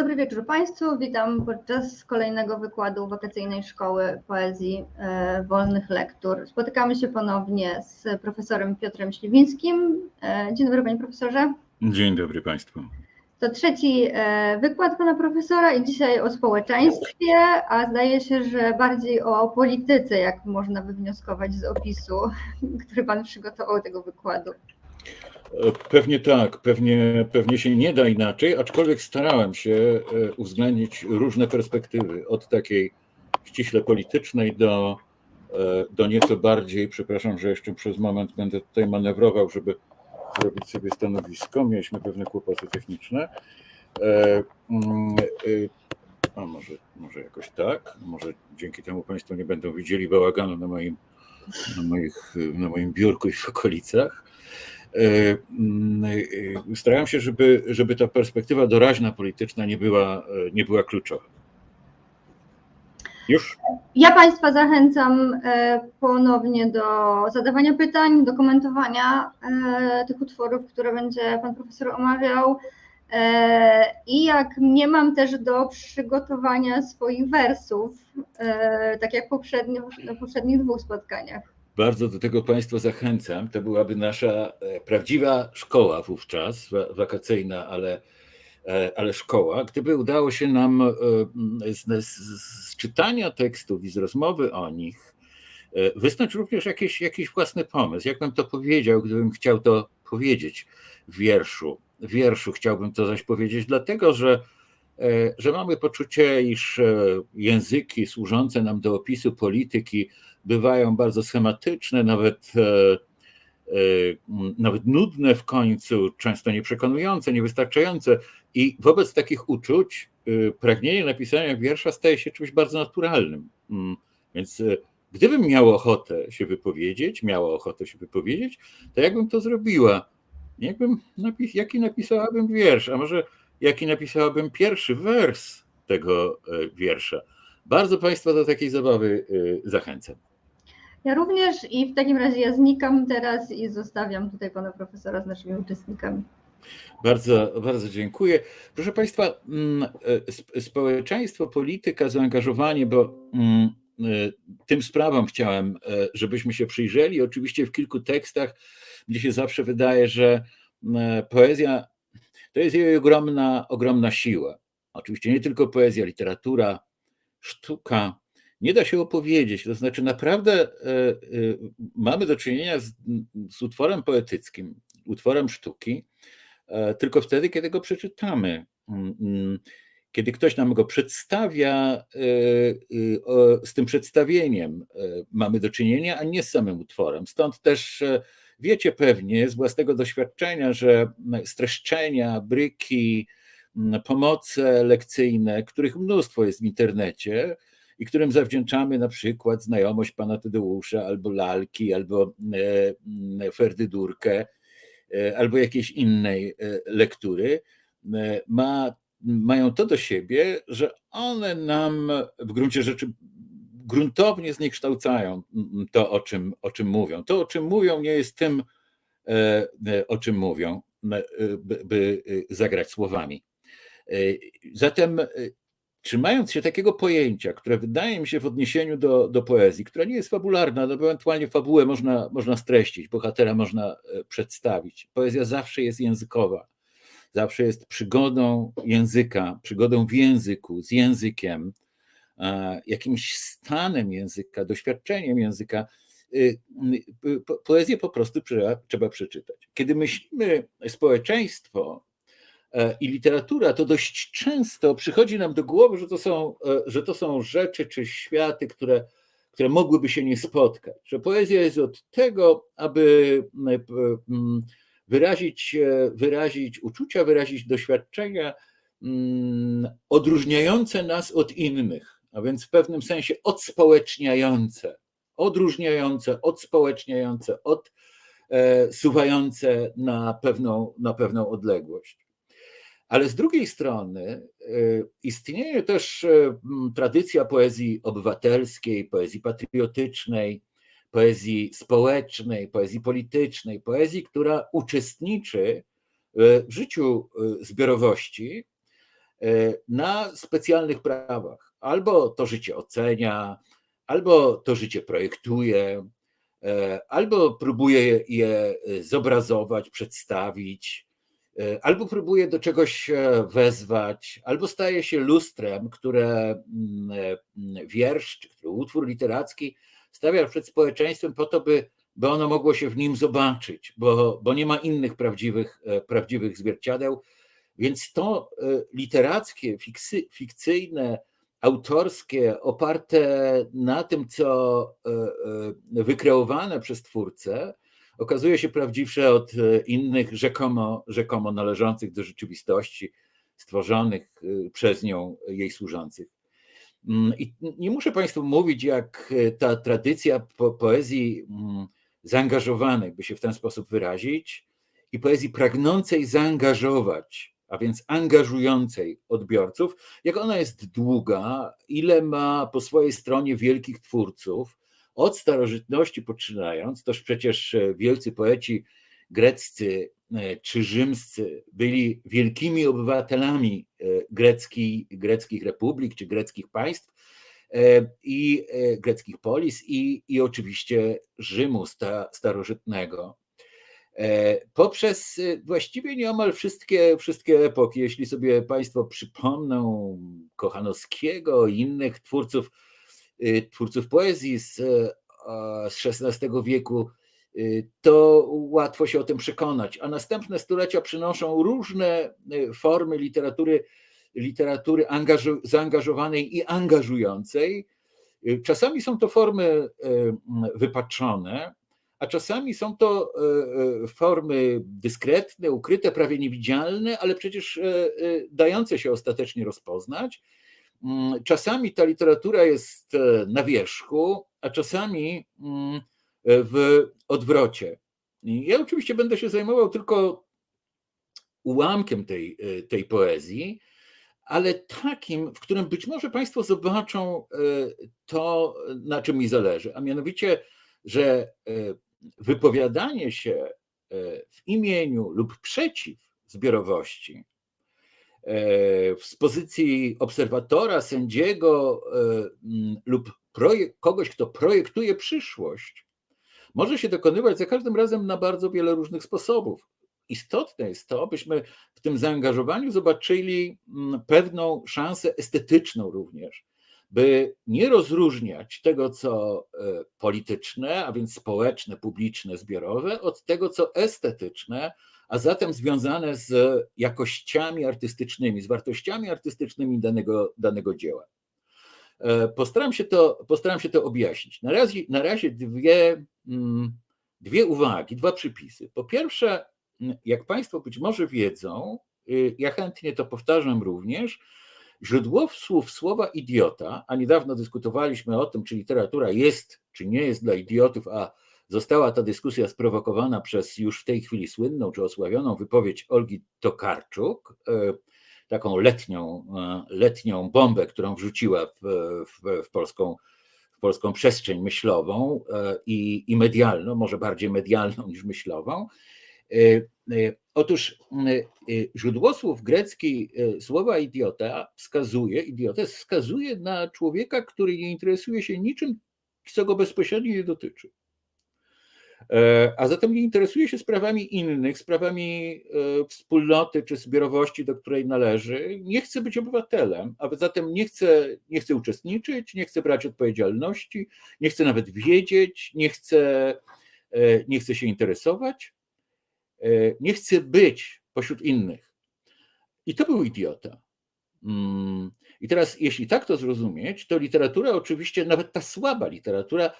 Dobry wieczór Państwu. Witam podczas kolejnego wykładu wakacyjnej szkoły poezji e, wolnych lektur. Spotykamy się ponownie z profesorem Piotrem Śliwińskim. E, dzień dobry Panie Profesorze. Dzień dobry Państwu. To trzeci e, wykład Pana Profesora i dzisiaj o społeczeństwie, a zdaje się, że bardziej o polityce, jak można wywnioskować z opisu, który Pan przygotował tego wykładu. Pewnie tak, pewnie, pewnie się nie da inaczej, aczkolwiek starałem się e, uwzględnić różne perspektywy, od takiej ściśle politycznej do, e, do nieco bardziej, przepraszam, że jeszcze przez moment będę tutaj manewrował, żeby zrobić sobie stanowisko. Mieliśmy pewne kłopoty techniczne. E, mm, a może, może jakoś tak, może dzięki temu Państwo nie będą widzieli bałaganu na moim, na moich, na moim biurku i w okolicach. E, mm, e, starałem się, żeby, żeby ta perspektywa doraźna polityczna nie była, e, nie była kluczowa. Już? Ja Państwa zachęcam ponownie do zadawania pytań, do komentowania tych utworów, które będzie Pan Profesor omawiał. I jak nie mam też do przygotowania swoich wersów, tak jak poprzednio, na poprzednich dwóch spotkaniach. Bardzo do tego Państwa zachęcam. To byłaby nasza e, prawdziwa szkoła wówczas, wakacyjna, ale, e, ale szkoła. Gdyby udało się nam e, z, z, z czytania tekstów i z rozmowy o nich wysnuć również jakiś, jakiś własny pomysł. Jak bym to powiedział, gdybym chciał to powiedzieć w wierszu. W wierszu chciałbym to zaś powiedzieć, dlatego że, że mamy poczucie, iż języki służące nam do opisu polityki, bywają bardzo schematyczne, nawet, e, e, nawet nudne w końcu, często nieprzekonujące, niewystarczające. I wobec takich uczuć e, pragnienie napisania wiersza staje się czymś bardzo naturalnym. Mm, więc gdybym miał ochotę się wypowiedzieć, miała ochotę się wypowiedzieć, to jakbym to zrobiła? Jakbym napis, jaki napisałabym wiersz, a może jaki napisałabym pierwszy wers tego wiersza? Bardzo Państwa do takiej zabawy zachęcam. Ja również i w takim razie ja znikam teraz i zostawiam tutaj pana profesora z naszymi uczestnikami. Bardzo, bardzo dziękuję. Proszę Państwa, mm, e, społeczeństwo, polityka, zaangażowanie, bo mm, e, tym sprawom chciałem, e, żebyśmy się przyjrzeli. Oczywiście w kilku tekstach, gdzie się zawsze wydaje, że mm, poezja to jest jej ogromna, ogromna siła. Oczywiście nie tylko poezja, literatura, sztuka, nie da się opowiedzieć. To znaczy, naprawdę e, e, mamy do czynienia z, z utworem poetyckim, utworem sztuki, e, tylko wtedy, kiedy go przeczytamy. Mm, mm, kiedy ktoś nam go przedstawia, z tym przedstawieniem mamy do czynienia, a nie z samym utworem. Stąd też wiecie pewnie z własnego doświadczenia, że streszczenia, bryki, pomoce lekcyjne, których mnóstwo jest w internecie, i którym zawdzięczamy na przykład znajomość pana Tadeusza, albo lalki, albo e, Ferdydurkę, e, albo jakiejś innej e, lektury, ma, mają to do siebie, że one nam w gruncie rzeczy gruntownie zniekształcają to, o czym, o czym mówią. To, o czym mówią, nie jest tym, o czym mówią, by, by zagrać słowami. Zatem trzymając się takiego pojęcia, które wydaje mi się w odniesieniu do, do poezji, która nie jest fabularna, no ewentualnie fabułę można, można streścić, bohatera można e, przedstawić. Poezja zawsze jest językowa, zawsze jest przygodą języka, przygodą w języku, z językiem, jakimś stanem języka, doświadczeniem języka. Y, y, poezję po prostu trzeba, trzeba przeczytać. Kiedy myślimy społeczeństwo, i literatura, to dość często przychodzi nam do głowy, że to są, e, że to są rzeczy czy światy, które, które mogłyby się nie spotkać. Że poezja jest od tego, aby mm, wyrazić, e, wyrazić uczucia, wyrazić doświadczenia mm, odróżniające nas od innych, a więc w pewnym sensie odspołeczniające, odróżniające, odspołeczniające, odsuwające na pewną, na pewną odległość. Ale z drugiej strony y, istnieje też y, tradycja poezji obywatelskiej, poezji patriotycznej, poezji społecznej, poezji politycznej, poezji, która uczestniczy y, w życiu zbiorowości na specjalnych prawach. Albo to życie ocenia, albo to życie projektuje, albo próbuje je zobrazować, przedstawić, albo próbuje do czegoś wezwać, albo staje się lustrem, które mm, wiersz, czy utwór literacki stawia przed społeczeństwem po to, by by ono mogło się w nim zobaczyć, bo, bo nie ma innych prawdziwych, e, prawdziwych zwierciadeł. Więc to e, literackie, fiksy, fikcyjne, autorskie, oparte na tym, co e, wykreowane przez twórcę, okazuje się prawdziwsze od innych, rzekomo, rzekomo należących do rzeczywistości, stworzonych przez nią, jej służących. Mm, I nie muszę Państwu mówić, jak ta tradycja po poezji mm, zaangażowanej, by się w ten sposób wyrazić, i poezji pragnącej zaangażować, a więc angażującej odbiorców, jak ona jest długa, ile ma po swojej stronie wielkich twórców, od starożytności poczynając, toż przecież wielcy poeci greccy e, czy rzymscy byli wielkimi obywatelami e, grecki, greckich republik czy greckich państw, E, i e, greckich polis i, i oczywiście Rzymu starożytnego. E, poprzez właściwie nieomal wszystkie, wszystkie epoki, jeśli sobie Państwo przypomną Kochanowskiego i innych twórców, twórców poezji z, z XVI wieku, to łatwo się o tym przekonać. A następne stulecia przynoszą różne formy literatury literatury zaangażowanej i angażującej. Y, czasami są to formy y, wypaczone, a czasami są to y, formy dyskretne, ukryte, prawie niewidzialne, ale przecież dające się ostatecznie rozpoznać. Mm, czasami ta literatura jest na wierzchu, a czasami mm, w odwrocie. Ja oczywiście będę się zajmował tylko ułamkiem tej, tej poezji, ale takim, w którym być może Państwo zobaczą e, to, na czym mi zależy, a mianowicie, że e, wypowiadanie się e, w imieniu lub przeciw zbiorowości z pozycji obserwatora, sędziego lub kogoś, kto projektuje przyszłość, może się dokonywać za każdym razem na bardzo wiele różnych sposobów. Istotne jest to, byśmy w tym zaangażowaniu zobaczyli pewną szansę estetyczną również, by nie rozróżniać tego, co e, polityczne, a więc społeczne, publiczne, zbiorowe, od tego, co estetyczne, a zatem związane z jakościami artystycznymi, z wartościami artystycznymi danego, danego dzieła. E, postaram się to, postaram się to objaśnić. Na razie, na razie dwie, mm, dwie uwagi, dwa przypisy. Po pierwsze, jak Państwo być może wiedzą, y, ja chętnie to powtarzam również, źródło słów słowa idiota, a niedawno dyskutowaliśmy o tym, czy literatura jest, czy nie jest dla idiotów, a została ta dyskusja sprowokowana przez już w tej chwili słynną czy osławioną wypowiedź Olgi Tokarczuk, y, taką letnią, y, letnią bombę, którą wrzuciła w, w, w polską polską przestrzeń myślową i, i medialną, może bardziej medialną niż myślową. E, e, otóż e, źródłosłów grecki słowa idiota wskazuje, idiotę wskazuje na człowieka, który nie interesuje się niczym, co go bezpośrednio nie dotyczy. A zatem nie interesuje się sprawami innych, sprawami wspólnoty czy zbiorowości, do której należy. Nie chce być obywatelem, a zatem nie chce, nie chce uczestniczyć, nie chce brać odpowiedzialności, nie chce nawet wiedzieć, nie chce, nie chce się interesować. E, nie chce być pośród innych. I to był idiota. Mm. I teraz, jeśli tak to zrozumieć, to literatura, oczywiście, nawet ta słaba literatura,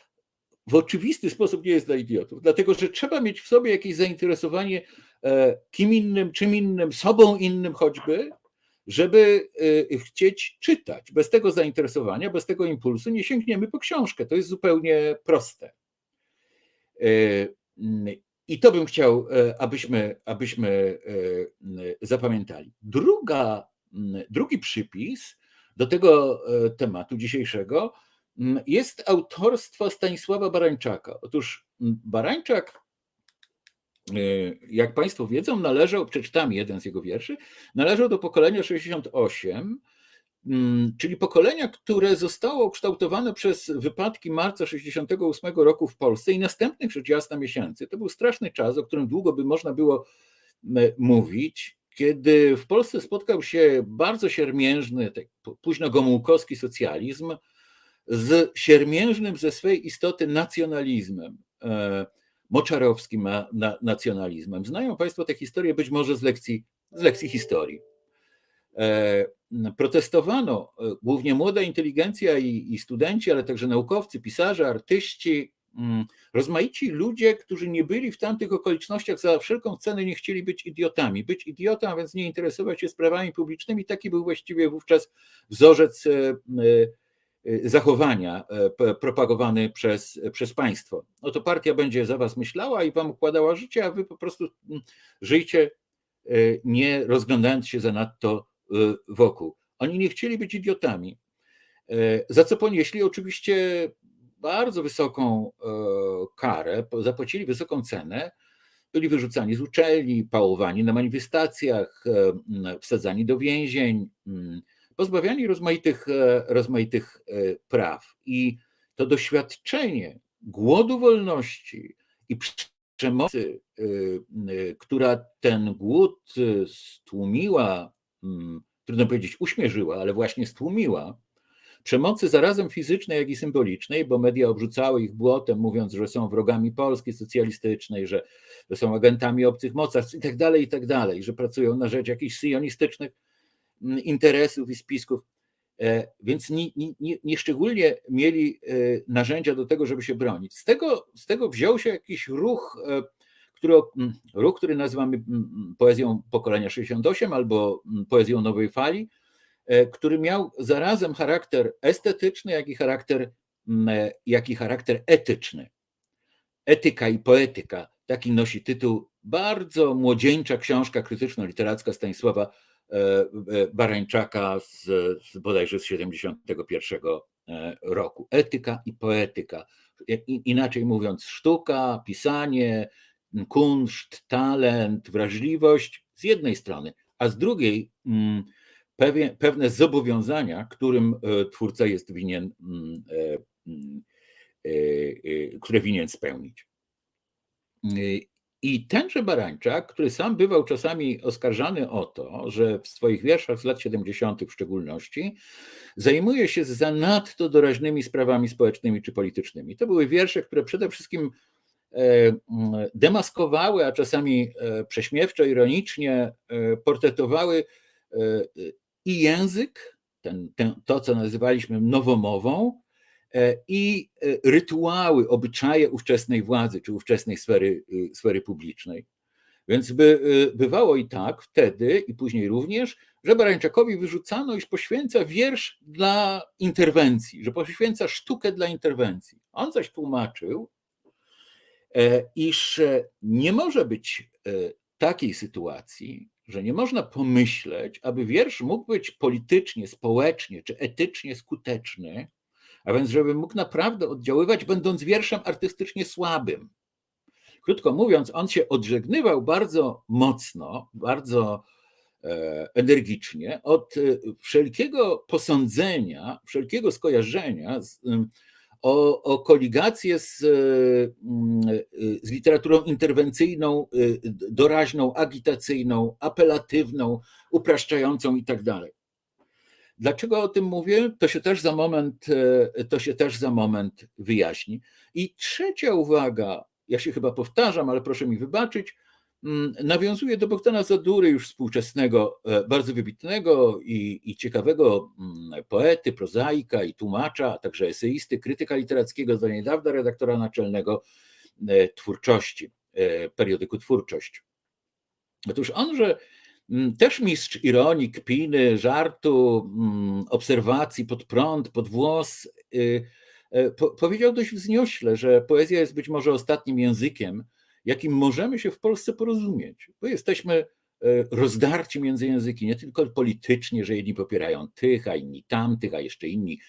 w oczywisty sposób nie jest dla idiotów, dlatego że trzeba mieć w sobie jakieś zainteresowanie e, kim innym, czym innym, sobą innym choćby, żeby e, chcieć czytać. Bez tego zainteresowania, bez tego impulsu nie sięgniemy po książkę. To jest zupełnie proste. I to bym chciał, e, abyśmy, abyśmy e, zapamiętali. Druga, drugi przypis do tego e, tematu dzisiejszego jest autorstwo Stanisława Barańczaka. Otóż Barańczak jak Państwo wiedzą, należał, przeczytam jeden z jego wierszy, należał do pokolenia 68, mm, czyli pokolenia, które zostało ukształtowane przez wypadki marca 68 roku w Polsce i następnych rzecz jasna miesięcy. To był straszny czas, o którym długo by można było mówić, kiedy w Polsce spotkał się bardzo siermiężny, tak późno gomułkowski socjalizm z siermiężnym ze swej istoty nacjonalizmem, e, moczarowskim nacjonalizmem. Znają Państwo tę historię być może z lekcji, z lekcji historii. E, protestowano, e, głównie młoda inteligencja i, i studenci, ale także naukowcy, pisarze, artyści, mm, rozmaici ludzie, którzy nie byli w tamtych okolicznościach za wszelką cenę nie chcieli być idiotami. Być idiotą, a więc nie interesować się sprawami publicznymi, taki był właściwie wówczas wzorzec zachowania e, propagowany przez, przez państwo. No to partia będzie za was myślała i wam układała życie, a wy po prostu mm, żyjcie e, nie rozglądając się za nadto e, wokół. Oni nie chcieli być idiotami, za co ponieśli oczywiście bardzo wysoką karę, zapłacili wysoką cenę, byli wyrzucani z uczelni, pałowani na manifestacjach, wsadzani do więzień, pozbawiani rozmaitych, e, rozmaitych e, praw. I to doświadczenie głodu wolności i przemocy, e, która ten głód stłumiła, mm, trudno powiedzieć uśmierzyła, ale właśnie stłumiła, przemocy zarazem fizycznej, jak i symbolicznej, bo media obrzucały ich błotem, mówiąc, że są wrogami Polski socjalistycznej, że, są agentami obcych mocarstw i tak dalej, i tak dalej, że pracują na rzecz jakichś syjonistycznych interesów i spisków, e, więc nieszczególnie nie, nie mieli e, narzędzia do tego, żeby się bronić. Z tego, z tego wziął się jakiś ruch, e, który, ruch, który nazywamy poezją pokolenia 68 albo poezją nowej fali, który miał zarazem charakter estetyczny, jak i charakter, jak i charakter etyczny. Etyka i poetyka, taki nosi tytuł bardzo młodzieńcza książka krytyczno-literacka Stanisława Barańczaka z, z bodajże z 71 e, roku. Etyka i poetyka. Inaczej mówiąc, sztuka, pisanie, kunszt, talent, wrażliwość z jednej strony, a z drugiej mm, pewne, pewne zobowiązania, którym twórca jest winien, mm, mm, które winien spełnić. I tenże Barańczak, który sam bywał czasami oskarżany o to, że w swoich wierszach z lat 70. w szczególności zajmuje się zanadto doraźnymi sprawami społecznymi czy politycznymi. To były wiersze, które przede wszystkim e, demaskowały, a czasami e, prześmiewczo, ironicznie e, portretowały i język, ten, ten, to co nazywaliśmy nowomową, i e, rytuały, obyczaje ówczesnej władzy czy ówczesnej sfery, y, sfery publicznej. Więc by, y, bywało i tak wtedy i później również, że Barańczakowi wyrzucano, iż poświęca wiersz dla interwencji, że poświęca sztukę dla interwencji. On zaś tłumaczył, e, iż nie może być takiej sytuacji, że nie można pomyśleć, aby wiersz mógł być politycznie, społecznie czy etycznie skuteczny, a więc żeby mógł naprawdę oddziaływać, będąc wierszem artystycznie słabym. Krótko mówiąc, on się odżegnywał bardzo mocno, bardzo e, energicznie od e, wszelkiego posądzenia, wszelkiego skojarzenia z, o, o koligację z, z literaturą interwencyjną, e, doraźną, agitacyjną, apelatywną, upraszczającą itd. Dlaczego o tym mówię? To się też za moment, e, to się też za moment wyjaśni. I trzecia uwaga, ja się chyba powtarzam, ale proszę mi wybaczyć, mm, nawiązuje do Bogdana Zadury, już współczesnego, e, bardzo wybitnego i, i ciekawego mm, poety, prozaika i tłumacza, a także eseisty, krytyka literackiego, do niedawna redaktora naczelnego e, twórczości, periodyku Twórczość. Otóż on, że też mistrz ironii, kpiny, żartu, mm, obserwacji pod prąd, pod włos, y, y, powiedział dość wzniośle, że poezja jest być może ostatnim językiem, jakim możemy się w Polsce porozumieć, bo jesteśmy rozdarci między języki, nie tylko politycznie, że jedni popierają tych, a inni tamtych, a jeszcze inni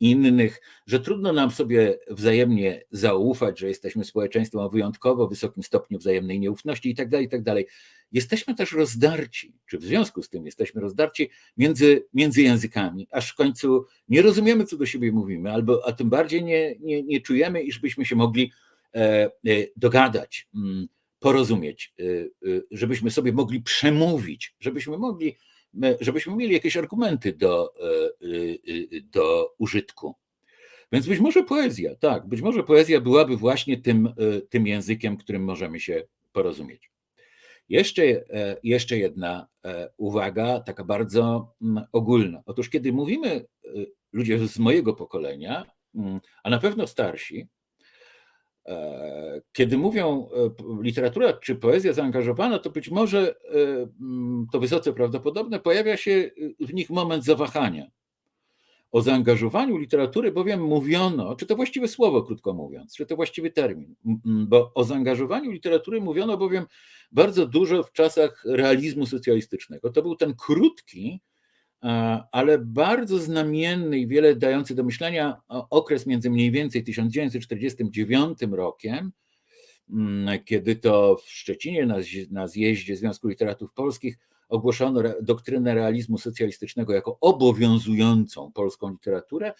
innych, że trudno nam sobie wzajemnie zaufać, że jesteśmy społeczeństwem o wyjątkowo wysokim stopniu wzajemnej nieufności i tak dalej, i tak dalej. Jesteśmy też rozdarci, czy w związku z tym jesteśmy rozdarci między, między językami, aż w końcu nie rozumiemy, co do siebie mówimy, albo a tym bardziej nie, nie, nie czujemy, iż byśmy się mogli e, e, dogadać, mm, porozumieć, e, żebyśmy sobie mogli przemówić, żebyśmy mogli, żebyśmy mieli jakieś argumenty do, do użytku. Więc być może poezja, tak, być może poezja byłaby właśnie tym, tym językiem, którym możemy się porozumieć. Jeszcze, e, jeszcze jedna e, uwaga, taka bardzo mm, ogólna. Otóż, kiedy mówimy, e, ludzie z mojego pokolenia, mm, a na pewno starsi, kiedy mówią literatura czy poezja zaangażowana, to być może mm, to wysoce prawdopodobne, pojawia się w nich moment zawahania. O zaangażowaniu literatury bowiem mówiono, czy to właściwe słowo, krótko mówiąc, czy to właściwy termin, bo o zaangażowaniu literatury mówiono bowiem bardzo dużo w czasach realizmu socjalistycznego. To był ten krótki, ale bardzo znamienny i wiele dający do myślenia okres między mniej więcej 1949 rokiem, kiedy to w Szczecinie na zjeździe Związku Literatów Polskich ogłoszono doktrynę realizmu socjalistycznego jako obowiązującą polską literaturę,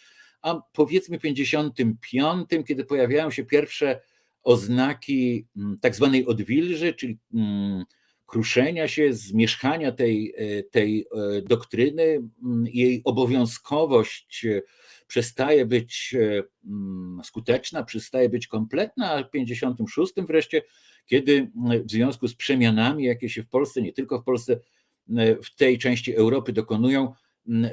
a powiedzmy 55, kiedy pojawiają się pierwsze oznaki mm, tak zwanej odwilży, czyli mm, kruszenia się, zmierzchania tej, e, tej e, doktryny, mm, jej obowiązkowość e, przestaje być skuteczna, przestaje być kompletna, a w 56 wreszcie, kiedy w związku z przemianami, jakie się w Polsce, nie tylko w Polsce, w tej części Europy dokonują,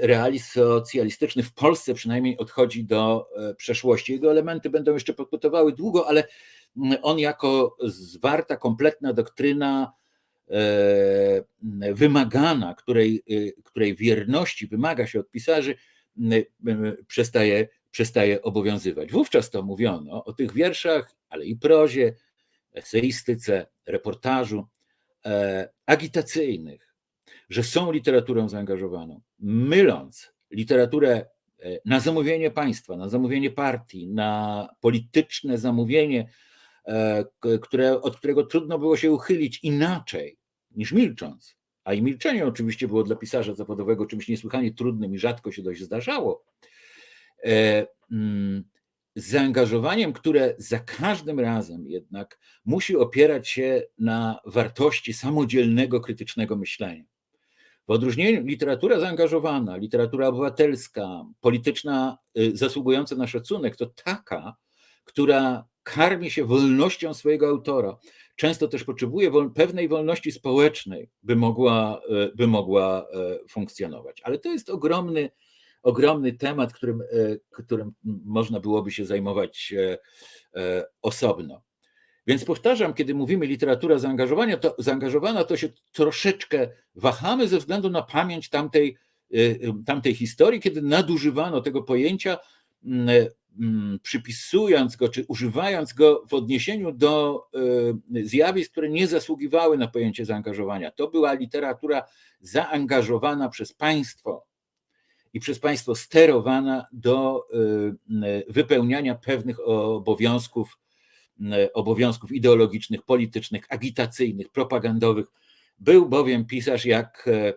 realizm socjalistyczny w Polsce przynajmniej odchodzi do przeszłości. Jego elementy będą jeszcze pokutowały długo, ale on jako zwarta, kompletna doktryna wymagana, której, e, której wierności wymaga się od pisarzy, przestaje, przestaje obowiązywać. Wówczas to mówiono o tych wierszach, ale i prozie, eseistyce, reportażu, e, agitacyjnych, że są literaturą zaangażowaną, myląc literaturę na zamówienie państwa, na zamówienie partii, na polityczne zamówienie E, które, od którego trudno było się uchylić inaczej niż milcząc. A i milczenie oczywiście było dla pisarza zawodowego czymś niesłychanie trudnym i rzadko się dość zdarzało. E, mm, z zaangażowaniem, które za każdym razem jednak musi opierać się na wartości samodzielnego, krytycznego myślenia. W odróżnieniu literatura zaangażowana, literatura obywatelska, polityczna, y, zasługująca na szacunek, to taka, która karmi się wolnością swojego autora. Często też potrzebuje pewnej wolności społecznej, by mogła, e, by mogła e, funkcjonować. Ale to jest ogromny, ogromny temat, którym, e, którym można byłoby się zajmować osobno. Więc powtarzam, kiedy mówimy literatura zaangażowania, to, zaangażowana, to się troszeczkę wahamy ze względu na pamięć tamtej, tamtej historii, kiedy nadużywano tego pojęcia przypisując go, czy używając go w odniesieniu do y, zjawisk, które nie zasługiwały na pojęcie zaangażowania. To była literatura zaangażowana przez państwo i przez państwo sterowana do y, wypełniania pewnych obowiązków, y, obowiązków ideologicznych, politycznych, agitacyjnych, propagandowych. Był bowiem pisarz jak E,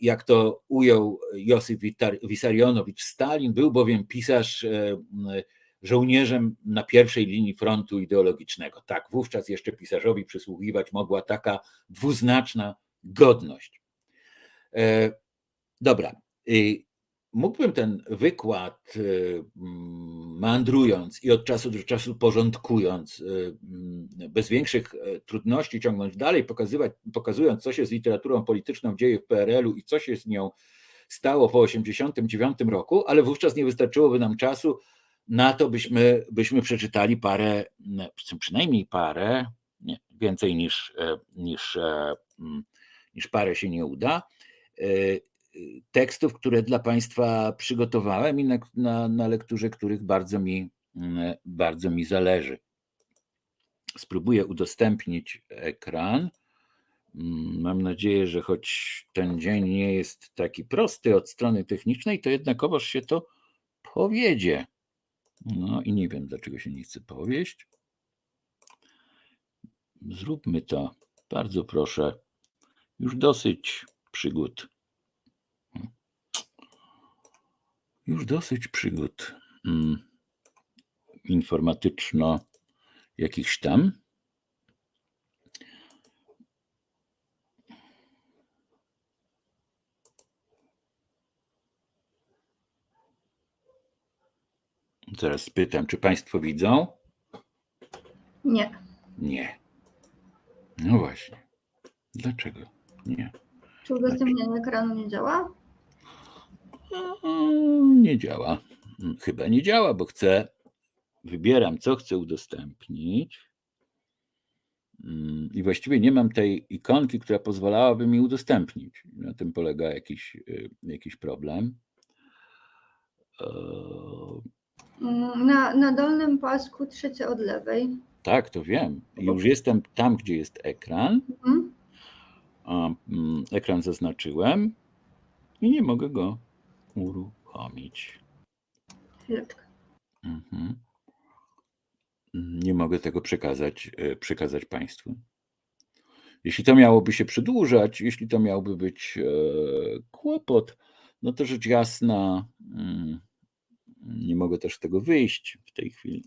jak to ujął Josif Wisarionowicz Stalin, był bowiem pisarz e, żołnierzem na pierwszej linii frontu ideologicznego. Tak, wówczas jeszcze pisarzowi przysługiwać mogła taka dwuznaczna godność. E, dobra. Mógłbym ten wykład, y, mm, mandrując i od czasu do czasu porządkując, y, mm, bez większych e, trudności ciągnąć dalej, pokazywać, pokazując, co się z literaturą polityczną dzieje w PRL-u i co się z nią stało po 1989 roku, ale wówczas nie wystarczyłoby nam czasu na to, byśmy, byśmy przeczytali parę, przynajmniej parę, nie, więcej niż, e, niż, e, mm, niż parę się nie uda tekstów, które dla Państwa przygotowałem i na, na, na lekturze których bardzo mi, mm, bardzo mi zależy. Spróbuję udostępnić ekran. Mm, Mam nadzieję, że choć ten dzień nie jest taki prosty od strony technicznej, to jednakowoż się to powiedzie. No i nie wiem, dlaczego się nie chce powieść. Zróbmy to. Bardzo proszę. Już dosyć przygód. Już dosyć przygód mm, informatyczno jakichś tam. Zaraz spytam, czy Państwo widzą? Nie. Nie. No właśnie. Dlaczego nie? Czy udostępnianie ekranu nie działa? Mm, Nie działa. Mm, Chyba nie działa, bo chcę. Wybieram, co chcę udostępnić. Mm, I właściwie nie mam tej ikonki, która pozwalałaby mi udostępnić. Na tym polega jakiś, y, jakiś problem. Mm, Na, na dolnym pasku trzecie od lewej. Tak, to wiem. Już jestem tam, gdzie jest ekran. Mhm. Mm, ekran zaznaczyłem i nie mogę go uruchomić. Chwileczkę. Mhm. Nie mogę tego przekazać, e, przekazać Państwu. Jeśli to miałoby się przedłużać, jeśli to miałby być e, kłopot, no to rzecz jasna, mm, nie mogę też z tego wyjść w tej chwili.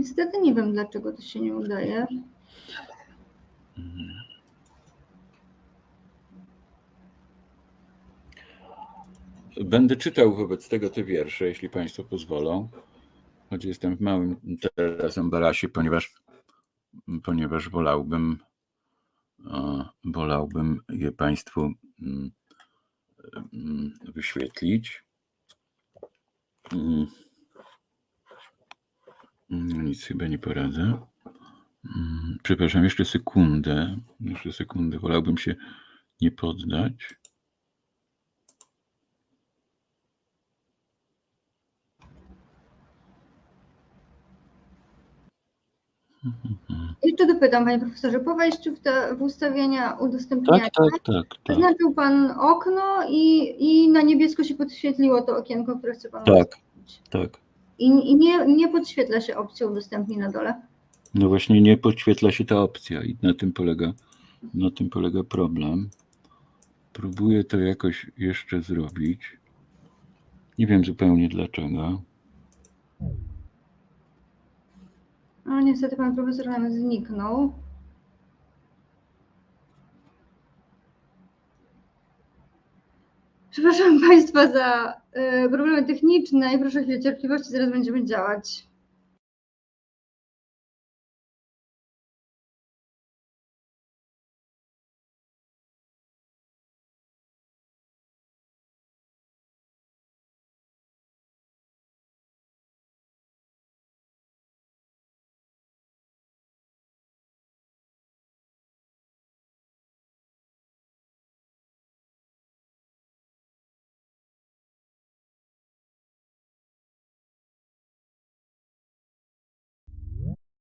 Niestety nie wiem, dlaczego to się nie udaje. Będę czytał wobec tego te wiersze, jeśli Państwo pozwolą, choć jestem w małym teraz embarasie, ponieważ, ponieważ wolałbym, e, wolałbym je Państwu mm, mm, wyświetlić. No nic chyba nie poradzę. Mm, Przepraszam, jeszcze sekundę. Jeszcze sekundę. Wolałbym się nie poddać. Jeszcze dopytam, panie profesorze, po wejściu w, te, w ustawienia udostępniania Tak, tak, tak, tak. zaznaczył pan okno i, i na niebiesko się podświetliło to okienko, które chce pan Tak. tak. I, I nie, nie podświetla się opcja udostępnij na dole. No właśnie nie podświetla się ta opcja i na tym polega, na tym polega problem. Próbuję to jakoś jeszcze zrobić. Nie wiem zupełnie dlaczego. No niestety pan profesor nam zniknął. Przepraszam Państwa za problemy techniczne i proszę chwilę cierpliwości, zaraz będziemy działać.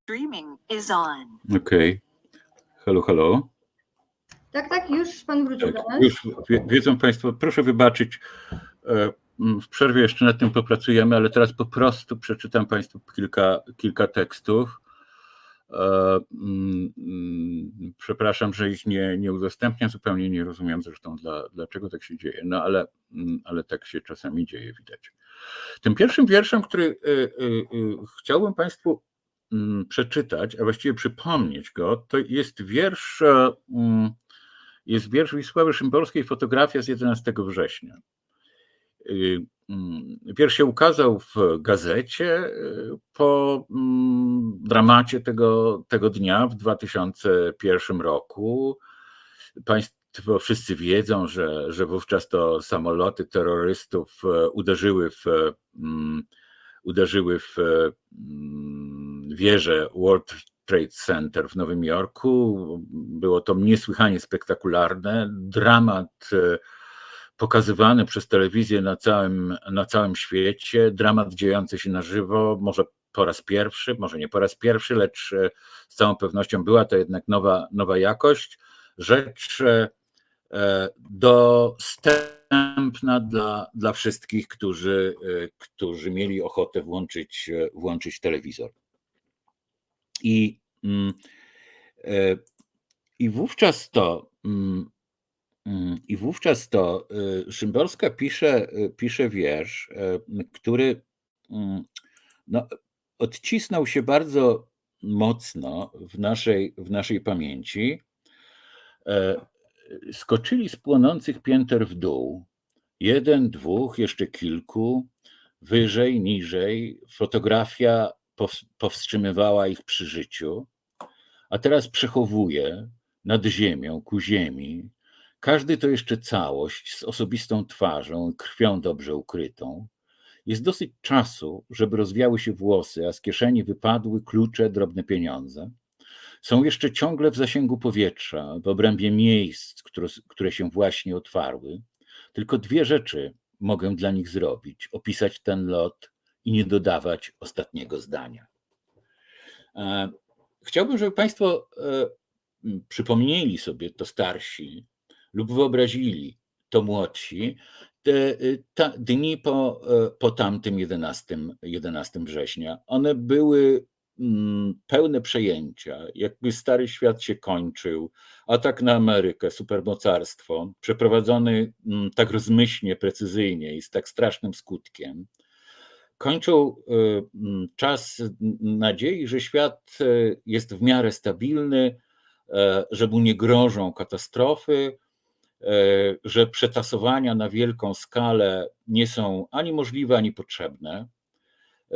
Streaming is on. Okej. Halo, halo. Tak, tak, już Pan wrócił do Tak, nas. już wie, wiedzą Państwo, proszę wybaczyć. e, W przerwie jeszcze nad tym popracujemy, ale teraz po prostu przeczytam Państwu kilka, kilka tekstów. E, Przepraszam, że ich nie, nie udostępniam, zupełnie nie rozumiem zresztą dla, dlaczego tak się dzieje, no ale, ale tak się czasami dzieje, widać. Tym pierwszym wierszem, który y, y, y, chciałbym Państwu przeczytać, a właściwie przypomnieć go, to jest wiersz, e, mm, jest wiersz Wisławy Szymborskiej, fotografia z 11 września. Y, mm, Wiersz się ukazał w gazecie y, po mm, dramacie tego, tego dnia w 2001 roku. Państwo wszyscy wiedzą, że, że wówczas to samoloty terrorystów e, uderzyły w, mm, uderzyły w mm, wieżę World Trade Center w Nowym Jorku. Było to niesłychanie spektakularne. Dramat pokazywany przez telewizję na całym, na całym świecie, dramat dziejący się na żywo, może po raz pierwszy, może nie po raz pierwszy, lecz z całą pewnością była to jednak nowa, nowa jakość. Rzecz dostępna dla, dla wszystkich, którzy, którzy mieli ochotę włączyć, włączyć telewizor. I, mm, e, i wówczas to mm, mm, i wówczas to e, Szymborska pisze, e, pisze wiersz, który no, odcisnął się bardzo mocno w naszej, w naszej pamięci. Skoczyli z płonących pięter w dół. Jeden, dwóch, jeszcze kilku, wyżej, niżej. Fotografia powstrzymywała ich przy życiu, a teraz przechowuje nad ziemią, ku ziemi. Każdy to jeszcze całość z osobistą twarzą, krwią dobrze ukrytą. Jest dosyć czasu, żeby rozwiały się włosy, a z kieszeni wypadły klucze, drobne pieniądze. Są jeszcze ciągle w zasięgu powietrza, w obrębie miejsc, które, które się właśnie otwarły. Tylko dwie rzeczy mogę dla nich zrobić: opisać ten lot i nie dodawać ostatniego zdania. E, chciałbym, żeby Państwo e, przypomnieli sobie to starsi lub wyobrazili to młodsi te, ta, dni po, e, po tamtym 11, 11 września. One były mm, pełne przejęcia, jakby stary świat się kończył, atak na Amerykę, supermocarstwo, przeprowadzony mm, tak rozmyślnie, precyzyjnie i z tak strasznym skutkiem kończą y, mm, czas nadziei, że świat y, jest w miarę stabilny, e, że mu nie grożą katastrofy, e, że przetasowania na wielką skalę nie są ani możliwe, ani potrzebne. E,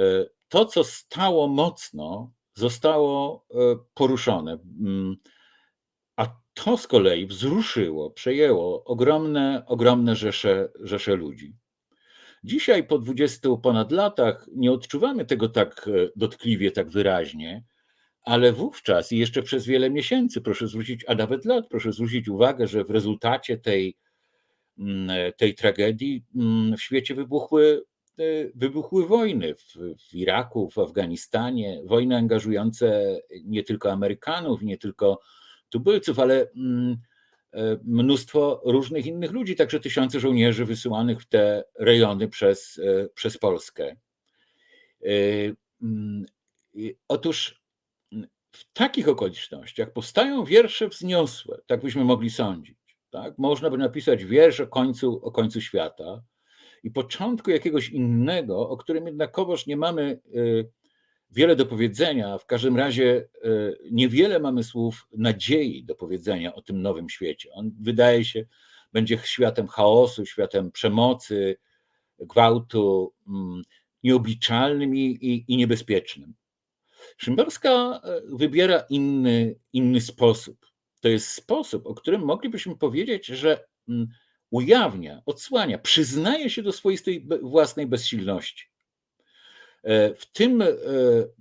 to, co stało mocno, zostało poruszone. Mm, a to z kolei wzruszyło, przejęło ogromne, ogromne rzesze, rzesze ludzi. Dzisiaj po 20 ponad latach nie odczuwamy tego tak e, dotkliwie, tak wyraźnie, ale wówczas i jeszcze przez wiele miesięcy, proszę zwrócić, a nawet lat, proszę zwrócić uwagę, że w rezultacie tej, mm, e, tej tragedii mm, w świecie wybuchły, e, wybuchły wojny w, w Iraku, w Afganistanie, wojny angażujące nie tylko Amerykanów, nie tylko tubylców, ale mm, mnóstwo różnych innych ludzi, także tysiące żołnierzy wysyłanych w te rejony przez, e, przez Polskę. E, mm, otóż w takich okolicznościach powstają wiersze wzniosłe, tak byśmy mogli sądzić. Tak? Można by napisać wiersz o końcu, o końcu świata i początku jakiegoś innego, o którym jednakowoż nie mamy wiele do powiedzenia. W każdym razie e, niewiele mamy słów nadziei do powiedzenia o tym nowym świecie. On wydaje się, będzie światem chaosu, światem przemocy, gwałtu, mm, nieobliczalnym i, i, niebezpiecznym. Szymborska e, wybiera inny, inny sposób. To jest sposób, o którym moglibyśmy powiedzieć, że mm, ujawnia, odsłania, przyznaje się do swoistej własnej bezsilności. E, w tym, e,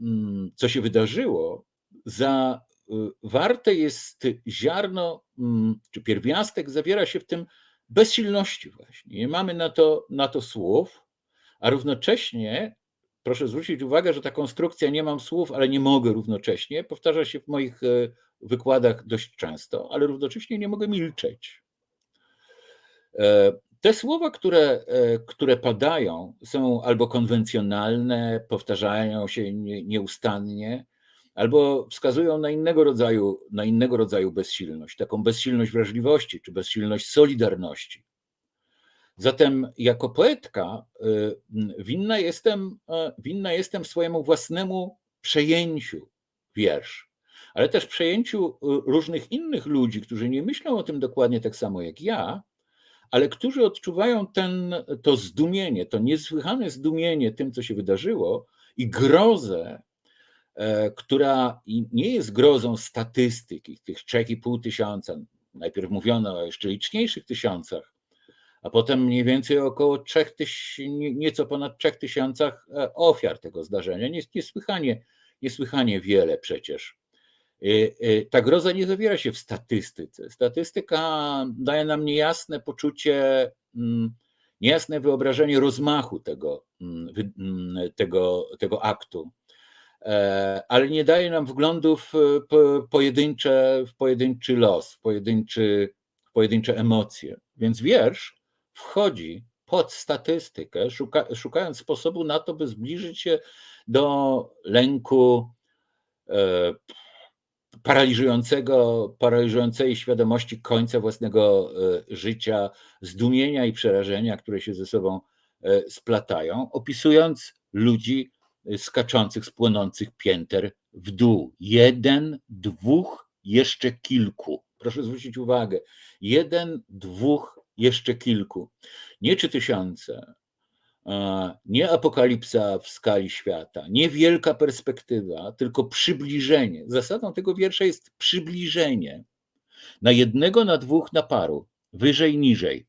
mm, co się wydarzyło, za e, jest ziarno, mm, czy pierwiastek zawiera się w tym bezsilności właśnie. Nie mamy na to, na to słów, a równocześnie proszę zwrócić uwagę, że ta konstrukcja nie mam słów, ale nie mogę równocześnie, powtarza się w moich wykładach dość często, ale równocześnie nie mogę milczeć. Te słowa, które, e, które padają, są albo konwencjonalne, powtarzają się nieustannie, albo wskazują na innego rodzaju, na innego rodzaju bezsilność, taką bezsilność wrażliwości czy bezsilność solidarności. Zatem jako poetka e, winna jestem, e, winna jestem swojemu własnemu przejęciu wiersz, ale też przejęciu różnych innych ludzi, którzy nie myślą o tym dokładnie tak samo jak ja, ale którzy odczuwają ten, to zdumienie, to niesłychane zdumienie tym, co się wydarzyło i grozę, e, która nie jest grozą statystyki, tych 3,5 tysiąca. Najpierw mówiono o jeszcze liczniejszych tysiącach, a potem mniej więcej około 3 tysięcy, nieco ponad 3 tysiącach e, ofiar tego zdarzenia. Niesłychanie, niesłychanie wiele przecież. Ta groza nie zawiera się w statystyce. Statystyka daje nam niejasne poczucie, mm, niejasne wyobrażenie rozmachu tego, mm, tego, tego aktu, e, ale nie daje nam wglądu w pojedyncze, w pojedynczy los, w, pojedynczy, w pojedyncze emocje. Więc wiersz wchodzi pod statystykę, szuka, szukając sposobu na to, by zbliżyć się do lęku, e, paraliżującego, paraliżującej świadomości końca własnego e, życia, zdumienia i przerażenia, które się ze sobą e, splatają, opisując ludzi skaczących z płonących pięter w dół. Jeden, dwóch, jeszcze kilku. Proszę zwrócić uwagę. Jeden, dwóch, jeszcze kilku. Nie trzy tysiące, nie apokalipsa w skali świata, nie wielka perspektywa, tylko przybliżenie. Zasadą tego wiersza jest przybliżenie. Na jednego, na dwóch, na paru, wyżej, niżej.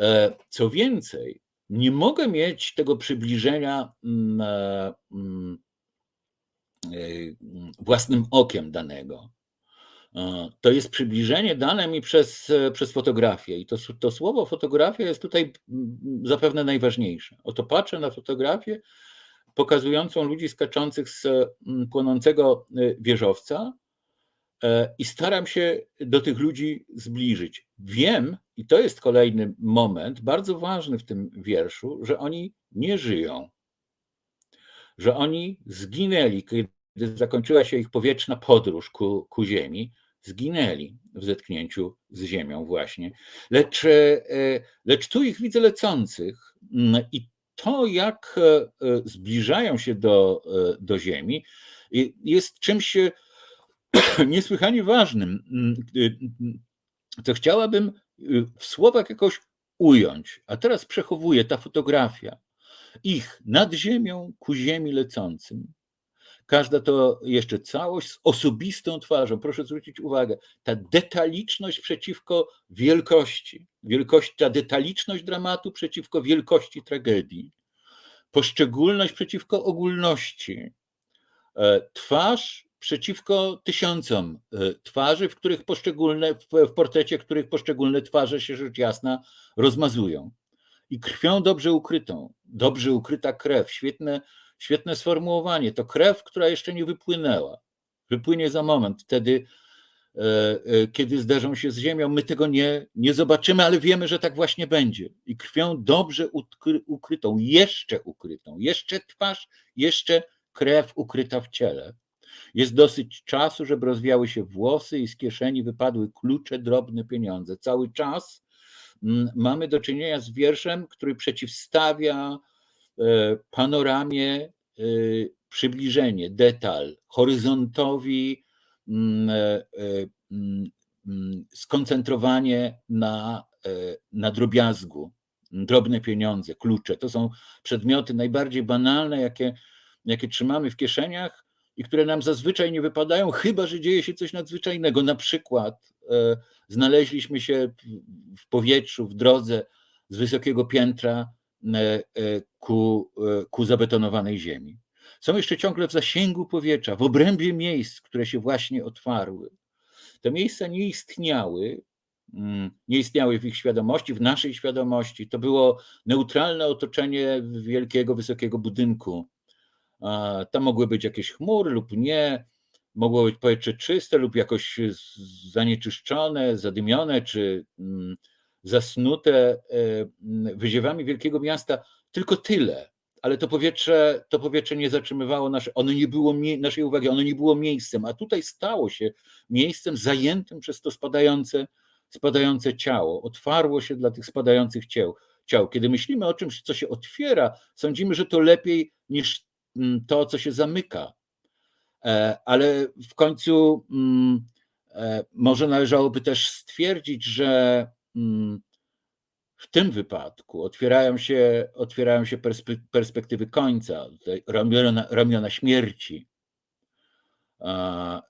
E, co więcej, nie mogę mieć tego przybliżenia mm, e, mm, e, własnym okiem danego. E, to jest przybliżenie dane mi przez, e, przez fotografię. I to, to słowo fotografia jest tutaj zapewne najważniejsze. Oto patrzę na fotografię pokazującą ludzi skaczących z płonącego e, wieżowca i staram się do tych ludzi zbliżyć. Wiem, i to jest kolejny moment, bardzo ważny w tym wierszu, że oni nie żyją, że oni zginęli, kiedy zakończyła się ich powietrzna podróż ku, ku Ziemi, zginęli w zetknięciu z Ziemią właśnie. Lecz, e, lecz tu ich widzę lecących mm, i to, jak e, zbliżają się do, e, do Ziemi, jest czymś niesłychanie ważnym, mm, co chciałabym w słowach jakoś ująć. A teraz przechowuję ta fotografia ich nad ziemią ku ziemi lecącym. Każda to jeszcze całość z osobistą twarzą. Proszę zwrócić uwagę, ta detaliczność przeciwko wielkości, wielkość, ta detaliczność dramatu przeciwko wielkości tragedii, poszczególność przeciwko ogólności, e, twarz przeciwko tysiącom e, twarzy, w których poszczególne, w portrecie których poszczególne twarze się rzecz jasna rozmazują. I krwią dobrze ukrytą, dobrze ukryta krew, świetne Świetne sformułowanie. To krew, która jeszcze nie wypłynęła. Wypłynie za moment, wtedy, e, e, kiedy zderzą się z ziemią. My tego nie, nie zobaczymy, ale wiemy, że tak właśnie będzie. I krwią dobrze ukrytą, jeszcze ukrytą, jeszcze twarz, jeszcze krew ukryta w ciele. Jest dosyć czasu, żeby rozwiały się włosy i z kieszeni wypadły klucze, drobne pieniądze. Cały czas mm, mamy do czynienia z wierszem, który przeciwstawia panoramie e, przybliżenie, detal, horyzontowi mm, e, mm, mm, skoncentrowanie na, na drobiazgu, drobne pieniądze, klucze. To są przedmioty najbardziej banalne, jakie, jakie trzymamy w kieszeniach i które nam zazwyczaj nie wypadają, chyba że dzieje się coś nadzwyczajnego. Na przykład znaleźliśmy się w powietrzu, w drodze z wysokiego piętra E, e, ku, e, ku zabetonowanej ziemi. Są jeszcze ciągle w zasięgu powietrza, w obrębie miejsc, które się właśnie otwarły. Te miejsca nie istniały, mm, nie istniały w ich świadomości, w naszej świadomości. To było neutralne otoczenie wielkiego, wysokiego budynku. Tam mogły być jakieś chmury lub nie, mogło być powietrze czyste lub jakoś zanieczyszczone, zadymione, czy mm, zasnute e, wyziewami wielkiego miasta, tylko tyle. Ale to powietrze, to powietrze nie zatrzymywało nasze, ono nie było naszej uwagi, ono nie było miejscem, a tutaj stało się miejscem zajętym przez to spadające, spadające ciało. Otwarło się dla tych spadających ciał. ciał. Kiedy myślimy o czymś, co się otwiera, sądzimy, że to lepiej niż mm, to, co się zamyka. E, ale w końcu mm, e, może należałoby też stwierdzić, że Mm, w tym wypadku otwierają się, otwierają się perspektywy końca, ramiona, ramiona śmierci, e,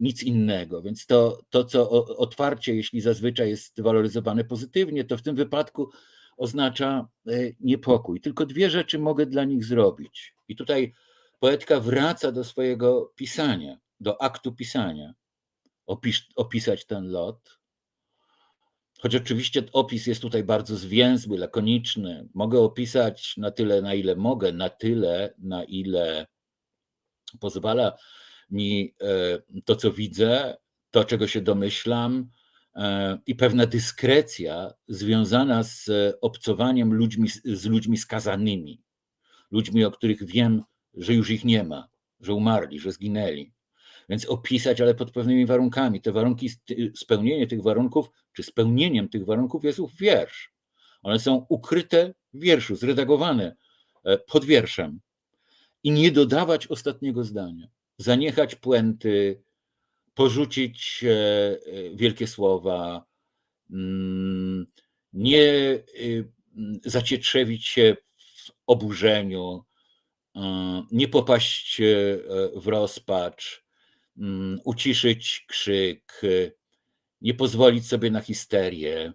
nic innego. Więc to, to, co otwarcie, jeśli zazwyczaj jest waloryzowane pozytywnie, to w tym wypadku oznacza e, niepokój. Tylko dwie rzeczy mogę dla nich zrobić. I tutaj poetka wraca do swojego pisania. do aktu pisania opis, opisać ten lot. Choć oczywiście opis jest tutaj bardzo zwięzły, lakoniczny. Mogę opisać na tyle, na ile mogę, na tyle, na ile pozwala mi e, to, co widzę, to, czego się domyślam, e, i pewna dyskrecja związana z obcowaniem ludźmi, z ludźmi skazanymi, ludźmi, o których wiem, że już ich nie ma, że umarli, że zginęli. Więc opisać, ale pod pewnymi warunkami. Te warunki, spełnienie tych warunków, czy spełnieniem tych warunków jest ów wiersz. One są ukryte w wierszu, zredagowane e, pod wierszem. I nie dodawać ostatniego zdania, zaniechać puenty, porzucić e, e, wielkie słowa, mm, nie y, zacietrzewić się w oburzeniu, nie popaść w rozpacz, mm, uciszyć krzyk, nie pozwolić sobie na histerię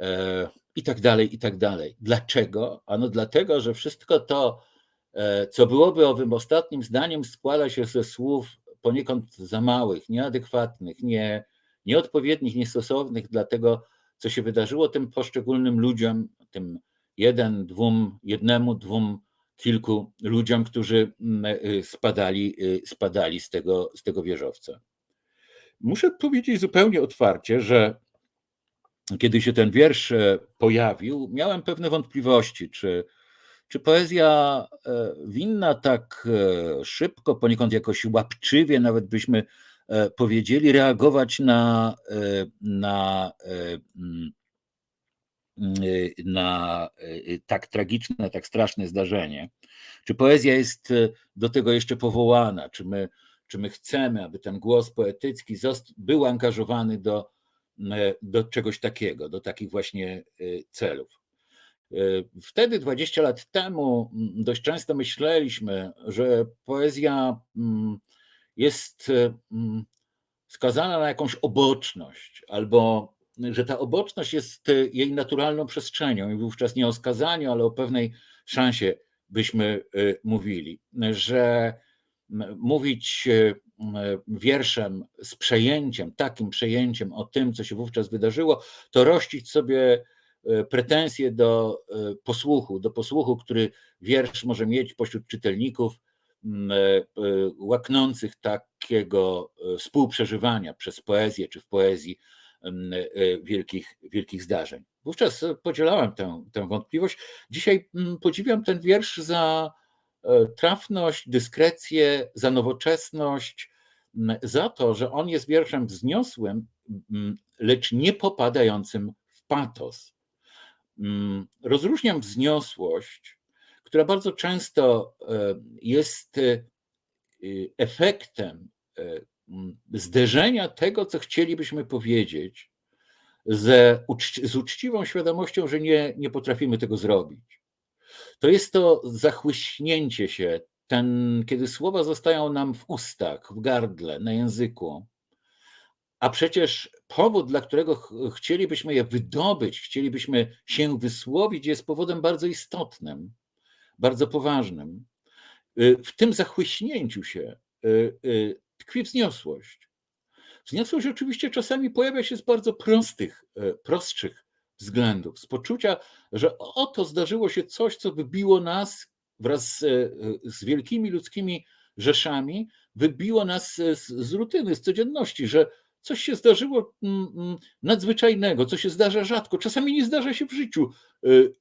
e, i tak dalej, i tak dalej. Dlaczego? Ano dlatego, że wszystko to, co byłoby owym ostatnim zdaniem, składa się ze słów poniekąd za małych, nieadekwatnych, nie, nieodpowiednich, niestosownych dla tego, co się wydarzyło tym poszczególnym ludziom, tym jeden, dwóm, jednemu, dwóm, kilku ludziom, którzy mm, y, spadali, spadali z, tego, z tego wieżowca. Muszę powiedzieć zupełnie otwarcie, że kiedy się ten wiersz e, pojawił, miałem pewne wątpliwości, czy czy poezja e, winna tak e, szybko, poniekąd jakoś łapczywie, nawet byśmy powiedzieli, reagować na, na, mm, na tak tragiczne, tak straszne zdarzenie? Czy poezja jest do tego jeszcze powołana? Czy my, czy my chcemy, aby ten głos poetycki był angażowany do, do czegoś takiego, do takich właśnie celów? E, wtedy, 20 lat temu, dość często myśleliśmy, że poezja jest skazana na jakąś oboczność, albo że ta oboczność jest jej naturalną przestrzenią, i wówczas nie o skazaniu, ale o pewnej szansie byśmy e, mówili, że mówić e, wierszem z przejęciem, takim przejęciem o tym, co się wówczas wydarzyło, to rościć sobie E, pretensje do e, posłuchu, do posłuchu, który wiersz może mieć pośród czytelników łaknących takiego współprzeżywania przez poezję czy w poezji wielkich, wielkich zdarzeń. Wówczas podzielałem tę, tę wątpliwość. Dzisiaj podziwiam ten wiersz za trafność, dyskrecję, za nowoczesność, za to, że on jest wierszem wzniosłym, lecz nie popadającym w patos. Rozróżniam wzniosłość, która bardzo często e, jest e, efektem e, zderzenia tego, co chcielibyśmy powiedzieć, z uczciwą świadomością, że nie, nie potrafimy tego zrobić. To jest to zachłyśnięcie się, ten, kiedy słowa zostają nam w ustach, w gardle, na języku, a przecież powód, dla którego chcielibyśmy je wydobyć, chcielibyśmy się wysłowić, jest powodem bardzo istotnym, bardzo poważnym. Względów, z poczucia, że oto zdarzyło się coś, co wybiło nas wraz z, z wielkimi ludzkimi rzeszami, wybiło nas z, z rutyny, z codzienności, że coś się zdarzyło mm, mm, nadzwyczajnego, co się zdarza rzadko, czasami nie zdarza się w życiu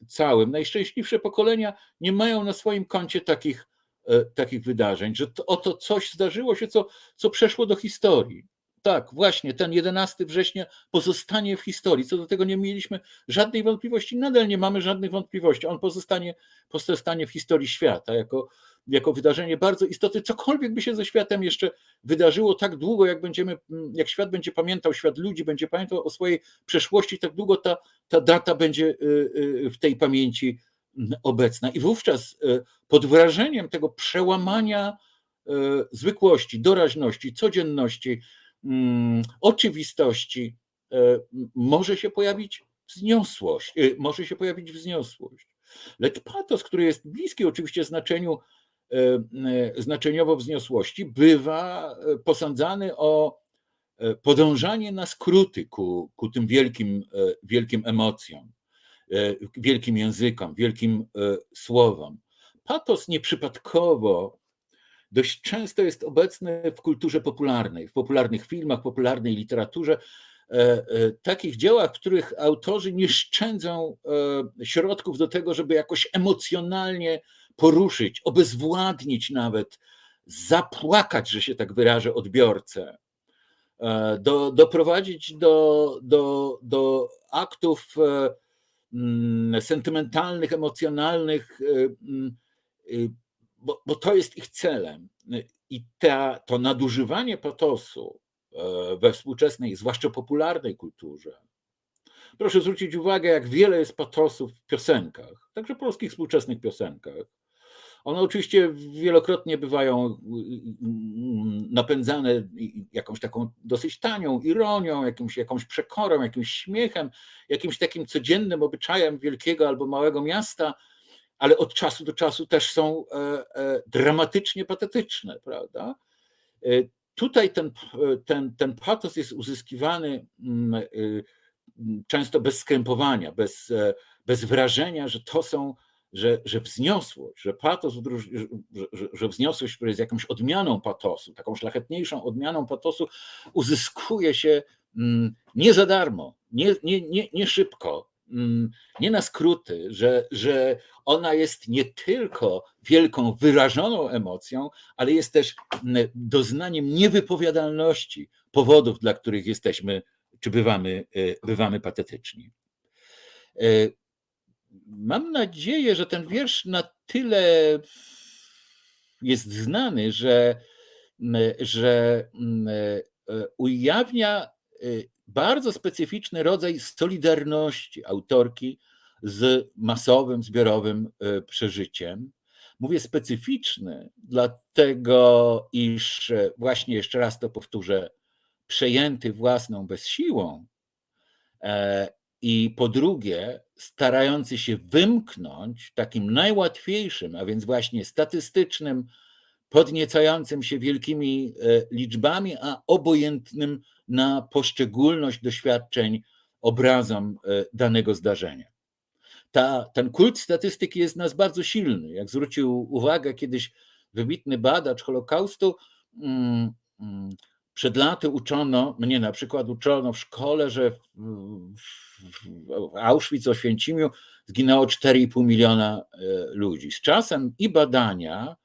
całym. Najszczęśliwsze pokolenia nie mają na swoim koncie takich, e, takich wydarzeń, że to, oto coś zdarzyło się, co, co przeszło do historii. Tak, właśnie, ten 11 września pozostanie w historii. Co do tego nie mieliśmy żadnej wątpliwości, nadal nie mamy żadnych wątpliwości. On pozostanie, pozostanie w historii świata jako jako wydarzenie bardzo istotne, cokolwiek by się ze światem jeszcze wydarzyło tak długo, jak będziemy, jak świat będzie pamiętał, świat ludzi będzie pamiętał o swojej przeszłości, tak długo ta, ta data będzie y, y, w tej pamięci obecna. I wówczas y, pod wrażeniem tego przełamania zwykłości, doraźności, codzienności, mm, oczywistości, może się pojawić wzniosłość, może się pojawić wzniosłość. Lecz patos, który jest bliski oczywiście znaczeniu znaczeniowo wzniosłości, bywa posądzany o podążanie na skróty ku, ku tym wielkim, wielkim emocjom, wielkim językom, wielkim słowom. Patos nieprzypadkowo dość często jest obecny w kulturze popularnej, w popularnych filmach, popularnej literaturze, e, e, takich dziełach, w których autorzy nie szczędzą e, środków do tego, żeby jakoś emocjonalnie poruszyć, obezwładnić nawet, zapłakać, że się tak wyrażę, odbiorcę, do, doprowadzić do, do, do aktów mm, sentymentalnych, emocjonalnych, mm, bo, bo to jest ich celem. I ta, to nadużywanie patosu e, we współczesnej, zwłaszcza popularnej kulturze. Proszę zwrócić uwagę, jak wiele jest patosów w piosenkach, także polskich współczesnych piosenkach. One oczywiście wielokrotnie bywają mm, napędzane jakąś taką dosyć tanią ironią, jakimś, jakąś przekorą, jakimś śmiechem, jakimś takim codziennym obyczajem wielkiego albo małego miasta, ale od czasu do czasu też są e, e, dramatycznie patetyczne, prawda? E, tutaj ten, ten, ten patos jest uzyskiwany mm, często bez skrępowania, bez, bez wrażenia, że to są, że, że wzniosłość, że patos, że, że, wzniosłość, która jest jakąś odmianą patosu, taką szlachetniejszą odmianą patosu, uzyskuje się mm, nie za darmo, nie, nie, nie, nie szybko, Mm, nie na skróty, że, że ona jest nie tylko wielką, wyrażoną emocją, ale jest też mm, doznaniem niewypowiadalności powodów, dla których jesteśmy czy bywamy, e, bywamy patetyczni. E, mam nadzieję, że ten wiersz na tyle jest znany, że, mm, że e, ujawnia bardzo specyficzny rodzaj solidarności autorki z masowym, zbiorowym e, przeżyciem. Mówię specyficzny, dlatego iż e, właśnie jeszcze raz to powtórzę, przejęty własną bezsiłą e, i po drugie starający się wymknąć takim najłatwiejszym, a więc właśnie statystycznym, podniecającym się wielkimi liczbami, a obojętnym na poszczególność doświadczeń obrazom e, danego zdarzenia. Ta, ten kult statystyki jest nas bardzo silny. Jak zwrócił uwagę kiedyś wybitny badacz Holokaustu, mm, mm, przed laty uczono, mnie na przykład uczono w szkole, że w, Auschwitz, Oświęcimiu zginęło 4,5 miliona e, ludzi. Z czasem i badania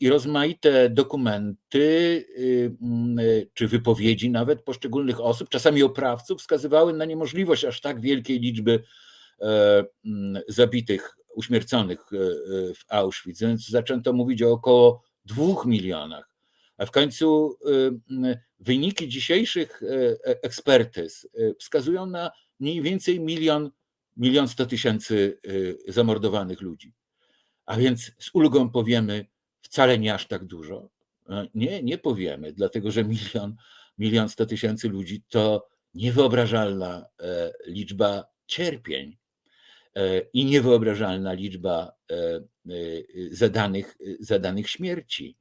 i rozmaite dokumenty y, mm, y, czy wypowiedzi nawet poszczególnych osób, czasami oprawców, wskazywały na niemożliwość aż tak wielkiej liczby e, mm, zabitych, uśmierconych e, e, w Auschwitz. Więc zaczęto mówić o około dwóch milionach. A w końcu wyniki dzisiejszych ekspertyz wskazują na mniej więcej milion, milion sto tysięcy zamordowanych ludzi. A więc z ulgą powiemy, wcale nie aż tak dużo. E, nie, nie powiemy, dlatego że milion, milion sto tysięcy ludzi to niewyobrażalna e, liczba cierpień e, i niewyobrażalna liczba zadanych, zadanych śmierci.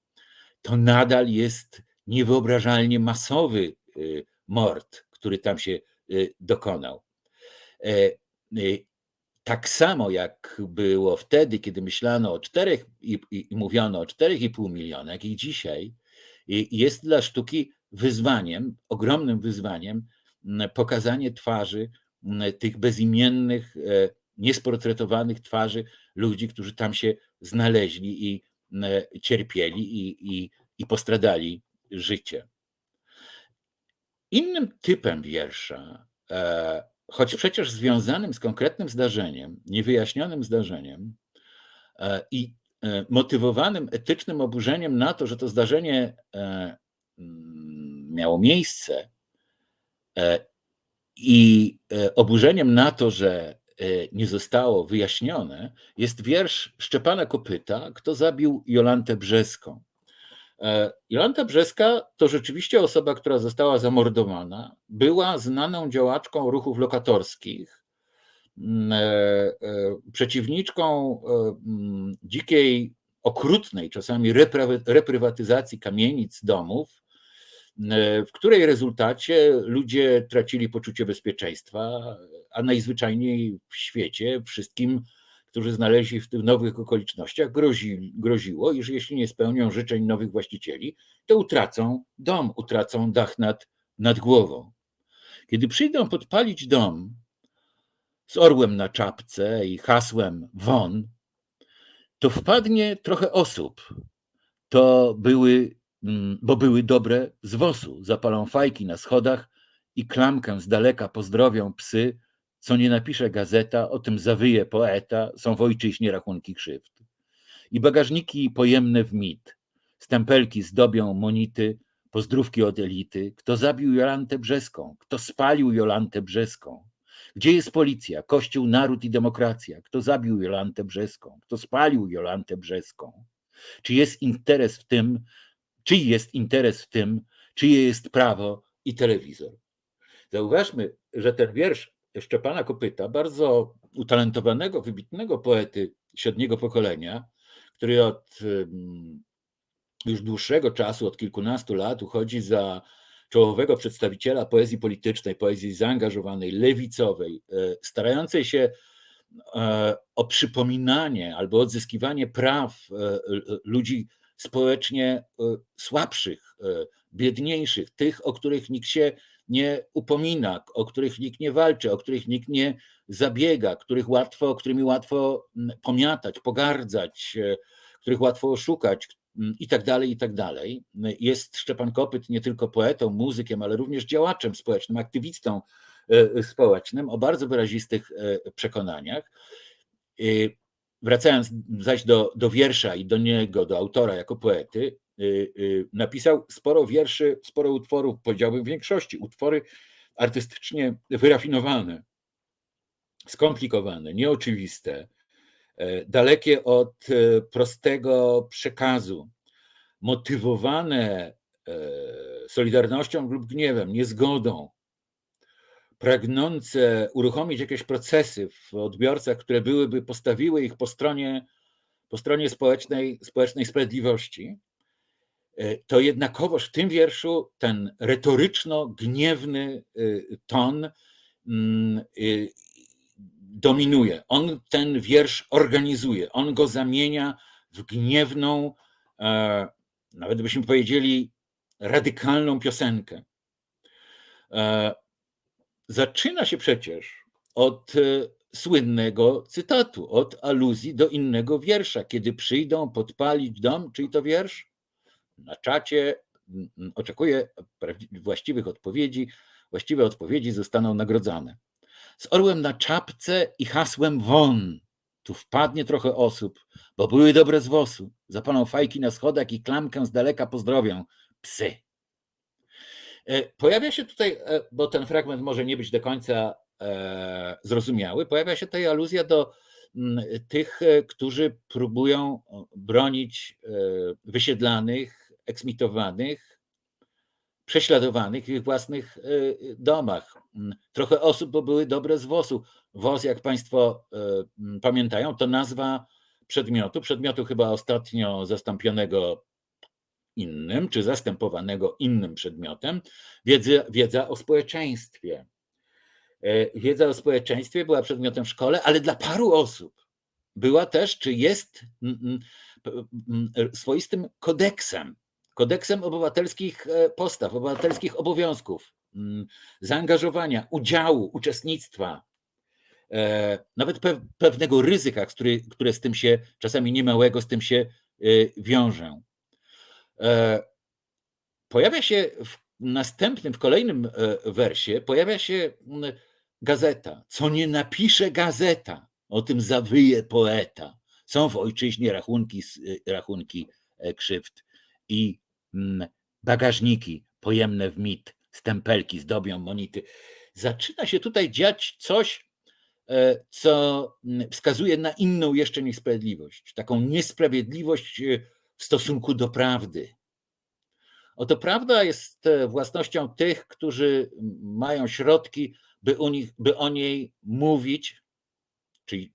To nadal jest niewyobrażalnie masowy mord, który tam się dokonał. Tak samo jak było wtedy, kiedy myślano o czterech i, i, i mówiono o 4,5 miliona, jak i dzisiaj, jest dla sztuki wyzwaniem, ogromnym wyzwaniem, pokazanie twarzy tych bezimiennych, e, niesportretowanych twarzy ludzi, którzy tam się znaleźli i cierpieli i, i, i postradali życie. Innym typem wiersza e, choć przecież związanym z konkretnym zdarzeniem, niewyjaśnionym zdarzeniem e, i e, motywowanym etycznym oburzeniem na to, że to zdarzenie e, mm, miało miejsce i oburzeniem na to, że nie zostało wyjaśnione, jest wiersz Szczepana Kopyta, kto zabił Jolantę Brzeską. E, Jolanta Brzeska to rzeczywiście osoba, która została zamordowana. Była znaną działaczką ruchów lokatorskich, mm, e, e, przeciwniczką mm, dzikiej okrutnej czasami reprywatyzacji kamienic, domów, w której rezultacie ludzie tracili poczucie bezpieczeństwa, a najzwyczajniej w świecie wszystkim, którzy znaleźli w tych nowych okolicznościach, grozi, groziło, iż jeśli nie spełnią życzeń nowych właścicieli, to utracą dom, utracą dach nad, nad głową. Kiedy przyjdą podpalić dom z orłem na czapce i hasłem won, to wpadnie trochę osób. To były, mm, bo były dobre z wosu. Zapalą fajki na schodach i klamkę z daleka pozdrowią psy, co nie napisze gazeta, o tym zawyje poeta, są w ojczyźnie rachunki krzywd. I bagażniki pojemne w mit, stempelki zdobią monity, pozdrówki od elity. Kto zabił Jolantę Brzeską? Kto spalił Jolantę Brzeską? Gdzie jest policja, kościół, naród i demokracja? Kto zabił Jolantę Brzeską? Kto spalił Jolantę Brzeską? Czy jest interes w tym, czy jest interes w tym, czyje jest prawo i telewizor? Zauważmy, że ten wiersz Szczepana Kopyta, bardzo utalentowanego, wybitnego poety średniego pokolenia, który od już dłuższego czasu, od kilkunastu lat uchodzi za czołowego przedstawiciela poezji politycznej, poezji zaangażowanej, lewicowej, e, starającej się e, o przypominanie albo odzyskiwanie praw e, ludzi społecznie słabszych, biedniejszych, tych, o których nikt się nie upomina, o których nikt nie walczy, o których nikt nie zabiega, których łatwo, którymi łatwo pomiatać, pogardzać, których łatwo oszukać, Mm, i tak dalej, i tak dalej. Jest Szczepan Kopyt nie tylko poetą, muzykiem, ale również działaczem społecznym, aktywistą e, społecznym o bardzo wyrazistych e, przekonaniach. Wracając zaś do, do wiersza i do niego, do autora jako poety, e, napisał sporo wierszy, sporo utworów, powiedziałbym w większości, utwory artystycznie wyrafinowane, skomplikowane, nieoczywiste, E, dalekie od e, prostego przekazu, motywowane e, solidarnością lub gniewem, niezgodą, pragnące uruchomić jakieś procesy w odbiorcach, które byłyby, postawiły ich po stronie, po stronie społecznej, społecznej sprawiedliwości, to jednakowoż w tym wierszu ten retoryczno-gniewny ton mm, dominuje. On ten wiersz organizuje, on go zamienia w gniewną, e, nawet byśmy powiedzieli, radykalną piosenkę. E, zaczyna się przecież od e, słynnego cytatu, od aluzji do innego wiersza. Kiedy przyjdą podpalić dom, czyli to wiersz? Na czacie oczekuję właściwych odpowiedzi. Właściwe odpowiedzi zostaną nagrodzone z orłem na czapce i hasłem won. Tu wpadnie trochę osób, bo były dobre z wosu. Zapalą fajki na schodach i klamkę z daleka pozdrowią. Psy. E, pojawia się tutaj, e, bo ten fragment może nie być do końca e, zrozumiały, pojawia się tutaj aluzja do tych, którzy próbują bronić wysiedlanych, eksmitowanych, prześladowanych w ich własnych e, domach. Mm, trochę osób, były dobre z WOS-u. WOS, jak Państwo e, pamiętają, to nazwa przedmiotu, przedmiotu chyba ostatnio zastąpionego innym, czy zastępowanego innym przedmiotem, wiedza, wiedza o społeczeństwie. E, wiedza o społeczeństwie była przedmiotem w szkole, ale dla paru osób była też, czy jest swoistym kodeksem kodeksem obywatelskich e, postaw, obywatelskich obowiązków, mm, zaangażowania, udziału, uczestnictwa, e, nawet pewnego ryzyka, które z tym się, czasami niemałego, z tym się e, wiążą. Pojawia się w następnym, w kolejnym wersie, pojawia się mm, gazeta. Co nie napisze gazeta, o tym zawyje poeta. Są w ojczyźnie rachunki, rachunki krzywd. I bagażniki pojemne w mit, stempelki zdobią monity. Zaczyna się tutaj dziać coś, e, co mm, wskazuje na inną jeszcze niesprawiedliwość, taką niesprawiedliwość e, w stosunku do prawdy. Oto prawda jest e, własnością tych, którzy mają środki, by, nich, by o niej mówić, czyli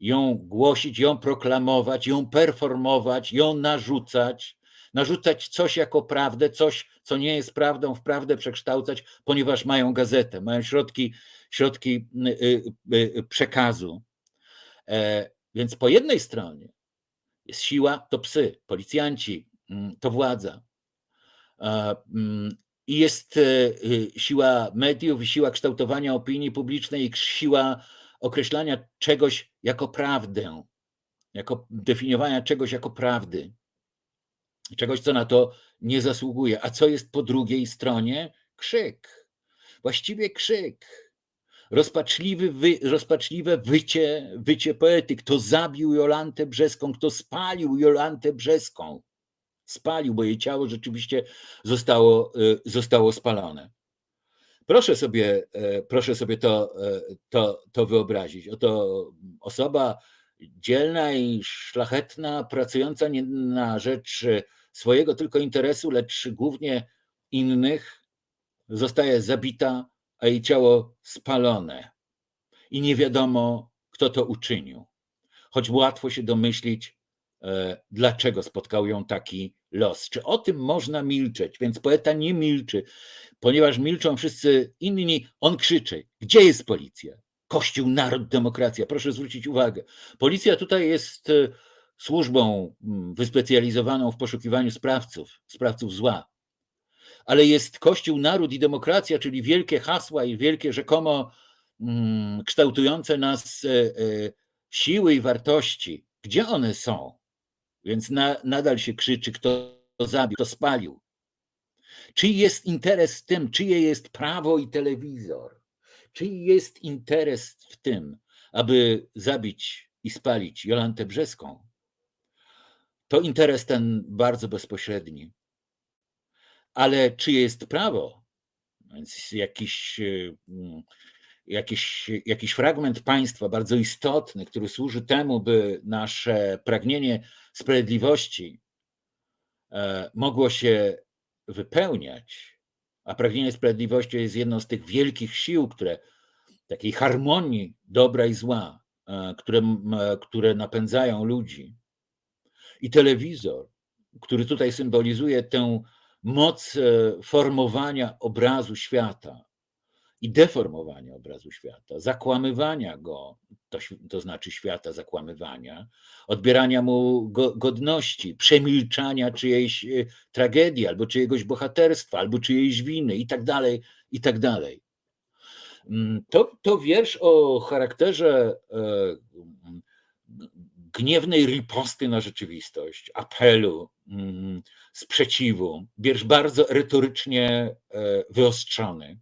ją głosić, ją proklamować, ją performować, ją narzucać, narzucać coś jako prawdę, coś, co nie jest prawdą, w prawdę przekształcać, ponieważ mają gazetę, mają środki, środki y, y, y, przekazu. E, więc po jednej stronie jest siła, to psy, policjanci, mm, to władza. Mm, I jest siła mediów, siła kształtowania opinii publicznej, siła określania czegoś jako prawdę, jako definiowania czegoś jako prawdy, czegoś, co na to nie zasługuje. A co jest po drugiej stronie? Krzyk. Właściwie krzyk. Rozpaczliwy wy, rozpaczliwe wycie, wycie poety. Kto zabił Jolantę Brzeską, kto spalił Jolantę Brzeską. Spalił, bo jej ciało rzeczywiście zostało, y, zostało spalone. Proszę sobie, e, proszę sobie to, e, to, to wyobrazić. Oto osoba dzielna i szlachetna, pracująca na rzecz swojego tylko interesu, lecz głównie innych, zostaje zabita, a jej ciało spalone. I nie wiadomo, kto to uczynił. Choć łatwo się domyślić, e, dlaczego spotkał ją taki los. Czy o tym można milczeć? Więc poeta nie milczy, ponieważ milczą wszyscy inni. On krzyczy: Gdzie jest policja? Kościół, naród, demokracja. Proszę zwrócić uwagę. Policja tutaj jest e, służbą mm, wyspecjalizowaną w poszukiwaniu sprawców, sprawców zła. Ale jest Kościół, naród i demokracja, czyli wielkie hasła i wielkie rzekomo mm, kształtujące nas e, e, siły i wartości. Gdzie one są? Więc na, nadal się krzyczy, kto zabił, kto spalił. Czyj jest interes w tym, czyje jest prawo i telewizor? Czyj jest interes w tym, aby zabić i spalić Jolantę Brzeską? To interes ten bardzo bezpośredni. Ale czyje jest prawo? Więc jakiś, mm, jakiś, jakiś fragment państwa bardzo istotny, który służy temu, by nasze pragnienie sprawiedliwości e, mogło się wypełniać, a pragnienie sprawiedliwości jest jedną z tych wielkich sił, które takiej harmonii dobra i zła, e, które, które napędzają ludzi. I telewizor, który tutaj symbolizuje tę moc e, formowania obrazu świata, i deformowania obrazu świata, zakłamywania go, to, to znaczy świata zakłamywania, odbierania mu go, godności, przemilczania czyjejś e, tragedii, albo czyjegoś bohaterstwa, albo czyjejś winy i tak dalej, i tak dalej. Mm, to, to wiersz o charakterze e, gniewnej riposty na rzeczywistość, apelu, mm, sprzeciwu, wiersz bardzo retorycznie e, wyostrzony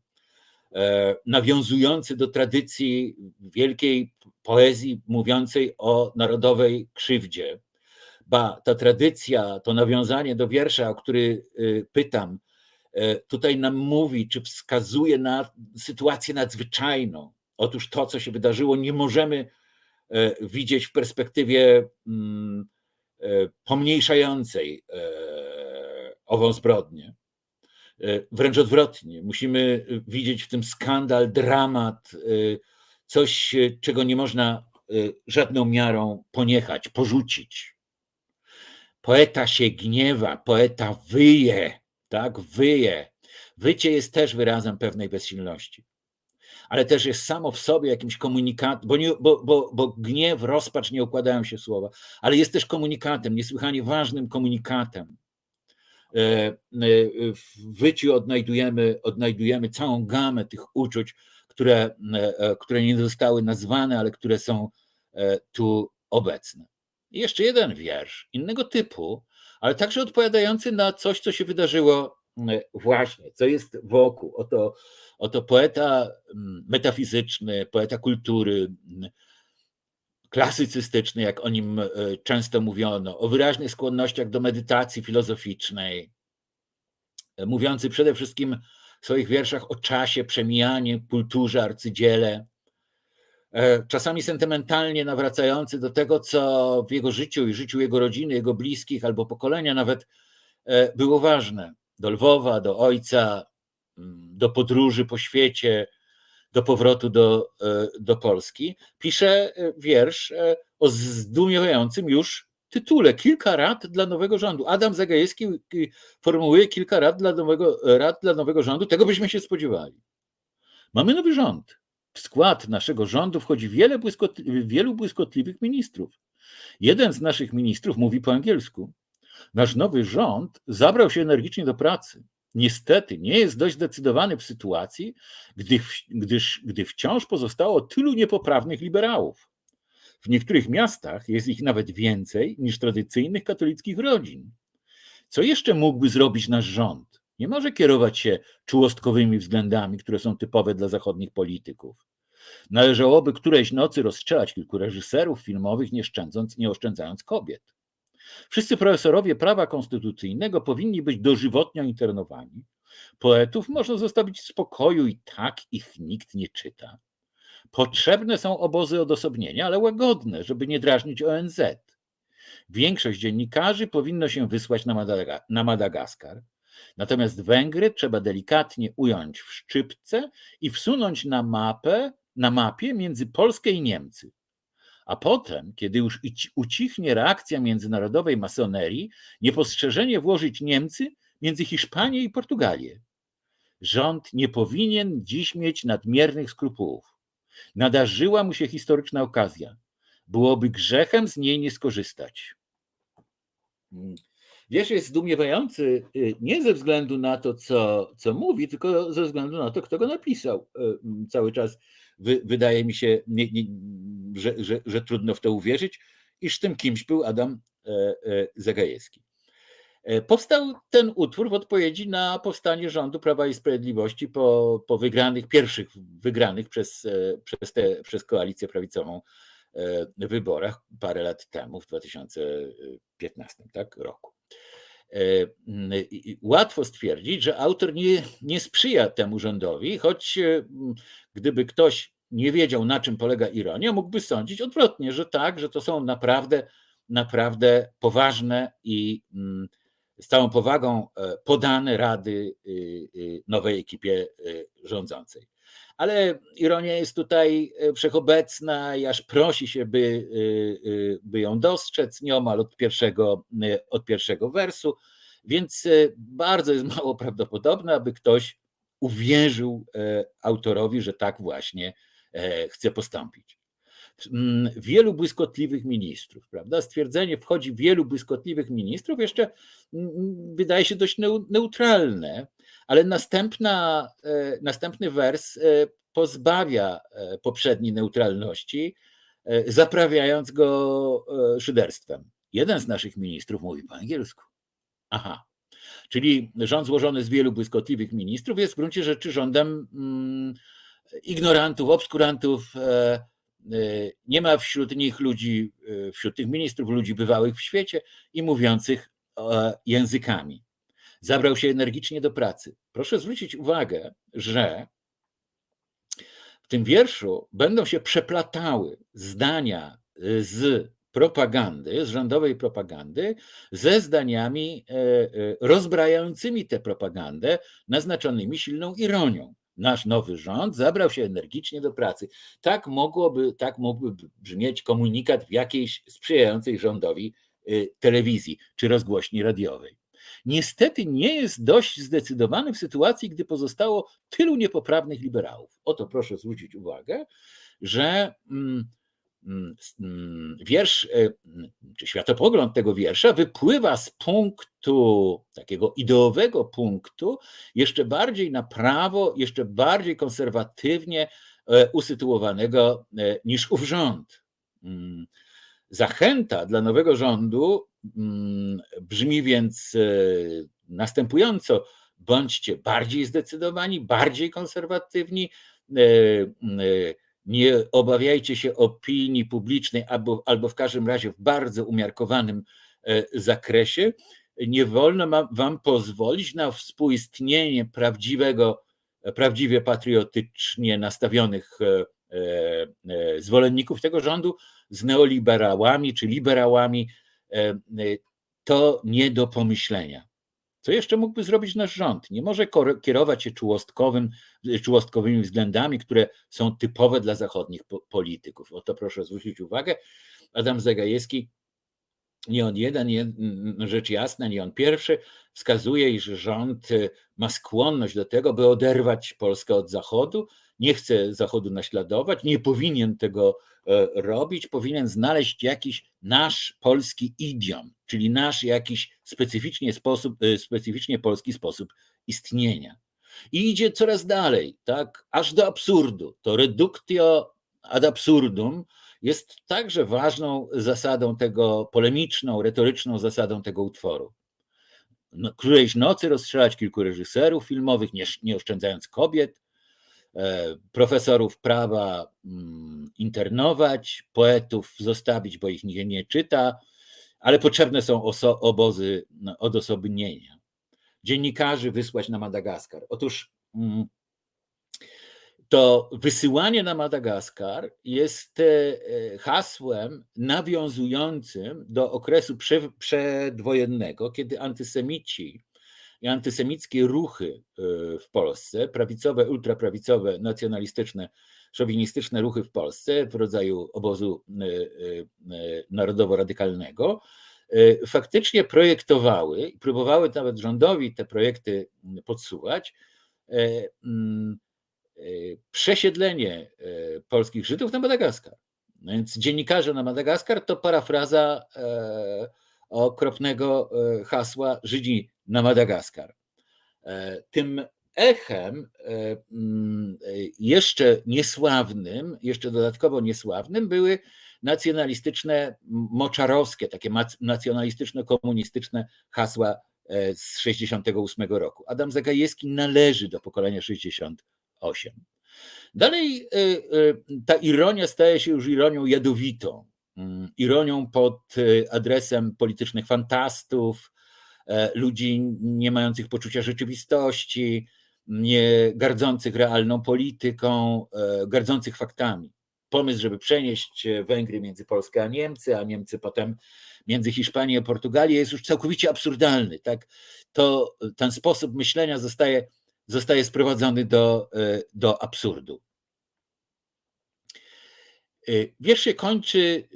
E, nawiązujący do tradycji wielkiej poezji mówiącej o narodowej krzywdzie. Ba, ta tradycja, to nawiązanie do wiersza, o który y, pytam, e, tutaj nam mówi, czy wskazuje na sytuację nadzwyczajną. Otóż to, co się wydarzyło, nie możemy widzieć w perspektywie mm, pomniejszającej ową zbrodnię. E, wręcz odwrotnie, musimy widzieć w tym skandal, dramat, e, coś, czego nie można e, żadną miarą poniechać, porzucić. Poeta się gniewa, poeta wyje, tak, wyje. Wycie jest też wyrazem pewnej bezsilności, ale też jest samo w sobie jakimś komunikatem, bo, bo, bo, bo gniew, rozpacz nie układają się słowa, ale jest też komunikatem, niesłychanie ważnym komunikatem E, e, w wyciu odnajdujemy, odnajdujemy całą gamę tych uczuć, które, e, które nie zostały nazwane, ale które są tu obecne. I jeszcze jeden wiersz innego typu, ale także odpowiadający na coś, co się wydarzyło właśnie, co jest wokół. Oto, oto poeta metafizyczny, poeta kultury, klasycystyczny, jak o nim e, często mówiono, o wyraźnych skłonnościach do medytacji filozoficznej, e, mówiący przede wszystkim w swoich wierszach o czasie, przemijanie, kulturze, arcydziele, e, czasami sentymentalnie nawracający do tego, co w jego życiu i życiu jego rodziny, jego bliskich albo pokolenia nawet było ważne. Do Lwowa, do ojca, mm, do podróży po świecie, do powrotu do, do Polski, pisze wiersz o zdumiewającym już tytule kilka rad dla nowego rządu. Adam Zagajewski formułuje kilka rad dla nowego, rad dla nowego rządu, tego byśmy się spodziewali. Mamy nowy rząd. W skład naszego rządu wchodzi wiele błyskotli wielu błyskotliwych ministrów. Jeden z naszych ministrów mówi po angielsku. Nasz nowy rząd zabrał się energicznie do pracy. Niestety nie jest dość zdecydowany w sytuacji, gdy, gdyż, gdy wciąż pozostało tylu niepoprawnych liberałów. W niektórych miastach jest ich nawet więcej niż tradycyjnych katolickich rodzin. Co jeszcze mógłby zrobić nasz rząd? Nie może kierować się czułostkowymi względami, które są typowe dla zachodnich polityków. Należałoby którejś nocy rozstrzelać kilku reżyserów filmowych, nie, szczędząc, nie oszczędzając kobiet. Wszyscy profesorowie prawa konstytucyjnego powinni być dożywotnio internowani. Poetów można zostawić w spokoju i tak ich nikt nie czyta. Potrzebne są obozy odosobnienia, ale łagodne, żeby nie drażnić ONZ. Większość dziennikarzy powinno się wysłać na, Madaga na Madagaskar. Natomiast Węgry trzeba delikatnie ująć w szczypce i wsunąć na mapę, na mapie między Polskę i Niemcy. A potem, kiedy już ucichnie reakcja międzynarodowej masonerii, niepostrzeżenie włożyć Niemcy między Hiszpanię i Portugalię. Rząd nie powinien dziś mieć nadmiernych skrupułów. Nadarzyła mu się historyczna okazja. Byłoby grzechem z niej nie skorzystać. Hmm. Wiersz jest zdumiewający y, nie ze względu na to, co, co mówi, tylko ze względu na to, kto go napisał. Y, cały czas wy, wydaje mi się, nie, nie, że, że, że trudno w to uwierzyć, iż tym kimś był Adam e, e, Zagajewski. E, powstał ten utwór w odpowiedzi na powstanie rządu Prawa i Sprawiedliwości po, po wygranych, pierwszych wygranych przez, przez, te, przez koalicję prawicową wyborach parę lat temu, w 2015 tak, roku. Łatwo stwierdzić, że autor nie, nie sprzyja temu rządowi, choć gdyby ktoś nie wiedział, na czym polega ironia, mógłby sądzić odwrotnie, że tak, że to są naprawdę, naprawdę poważne i z całą powagą e, podane rady y, y, nowej ekipie rządzącej. Ale ironia jest tutaj e, wszechobecna i aż prosi się, by, by ją dostrzec nieomal od pierwszego, od pierwszego wersu, więc e, bardzo jest mało prawdopodobne, aby ktoś uwierzył autorowi, że tak właśnie E, chce postąpić. Mm, wielu błyskotliwych ministrów, prawda? Stwierdzenie wchodzi wielu błyskotliwych ministrów jeszcze mm, mm, wydaje się dość neutralne, ale następna, e, następny wers e, pozbawia poprzedniej neutralności, zaprawiając go szyderstwem. Jeden z naszych ministrów mówi po angielsku. Aha. Czyli rząd złożony z wielu błyskotliwych ministrów jest w gruncie rzeczy rządem ignorantów, obskurantów. E, e, nie ma wśród nich ludzi, e, wśród tych ministrów, ludzi bywałych w świecie i mówiących językami. Zabrał się energicznie do pracy. Proszę zwrócić uwagę, że w tym wierszu będą się przeplatały zdania z propagandy, z rządowej propagandy, ze zdaniami rozbrajającymi tę propagandę, naznaczonymi silną ironią nasz nowy rząd zabrał się energicznie do pracy. Tak mogłoby, tak mógłby brzmieć komunikat w jakiejś sprzyjającej rządowi y, telewizji czy rozgłośni radiowej. Niestety nie jest dość zdecydowany w sytuacji, gdy pozostało tylu niepoprawnych liberałów. Oto proszę zwrócić uwagę, że mm, Mm, mm, wiersz, e, czy światopogląd tego wiersza wypływa z punktu, takiego ideowego punktu, jeszcze bardziej na prawo, jeszcze bardziej konserwatywnie e, usytuowanego e, niż ów rząd. Mm, zachęta dla nowego rządu brzmi więc następująco: bądźcie bardziej zdecydowani, bardziej konserwatywni nie obawiajcie się opinii publicznej albo, albo w każdym razie w bardzo umiarkowanym e, zakresie. Nie wolno wam pozwolić na współistnienie prawdziwego, prawdziwie patriotycznie nastawionych e, e, zwolenników tego rządu z neoliberałami czy liberałami. To nie do pomyślenia. Co jeszcze mógłby zrobić nasz rząd? Nie może kierować się czułostkowym, czułostkowymi względami, które są typowe dla zachodnich polityków. O to proszę zwrócić uwagę. Adam Zagajewski nie on jeden, nie, rzecz jasna, nie on pierwszy, wskazuje, iż rząd ma skłonność do tego, by oderwać Polskę od Zachodu, nie chce Zachodu naśladować, nie powinien tego e, robić, powinien znaleźć jakiś nasz polski idiom, czyli nasz jakiś specyficznie, sposób, e, specyficznie polski sposób istnienia. I idzie coraz dalej, tak, aż do absurdu. To reductio ad absurdum jest także ważną zasadą tego, polemiczną, retoryczną zasadą tego utworu. No, którejś nocy rozstrzelać kilku reżyserów filmowych, nie, nie oszczędzając kobiet, profesorów prawa mm, internować, poetów zostawić, bo ich nikt nie czyta, ale potrzebne są obozy no, odosobnienia. Dziennikarzy wysłać na Madagaskar. Otóż mm, to wysyłanie na Madagaskar jest e, e, hasłem nawiązującym do okresu przedwojennego, kiedy antysemici i antysemickie ruchy e, w Polsce, prawicowe, ultraprawicowe, nacjonalistyczne, szowinistyczne ruchy w Polsce w rodzaju obozu narodowo-radykalnego, faktycznie projektowały i próbowały nawet rządowi te projekty podsuwać przesiedlenie polskich Żydów na Madagaskar. No więc dziennikarze na Madagaskar to parafraza e, okropnego e, hasła Żydzi na Madagaskar. E, tym echem mm, jeszcze niesławnym, jeszcze dodatkowo niesławnym były nacjonalistyczne, moczarowskie, takie nacjonalistyczne, komunistyczne hasła z 68 roku. Adam Zagajewski należy do pokolenia 60 8. Dalej ta ironia staje się już ironią jadowitą, mm, ironią pod adresem politycznych fantastów, e, ludzi nie mających poczucia rzeczywistości, nie gardzących realną polityką, e, gardzących faktami. Pomysł, żeby przenieść Węgry między Polskę a Niemcy, a Niemcy potem między Hiszpanię a Portugalię jest już całkowicie absurdalny. Tak? To, ten sposób myślenia zostaje zostaje sprowadzony do, e, do absurdu. E, wiersz się kończy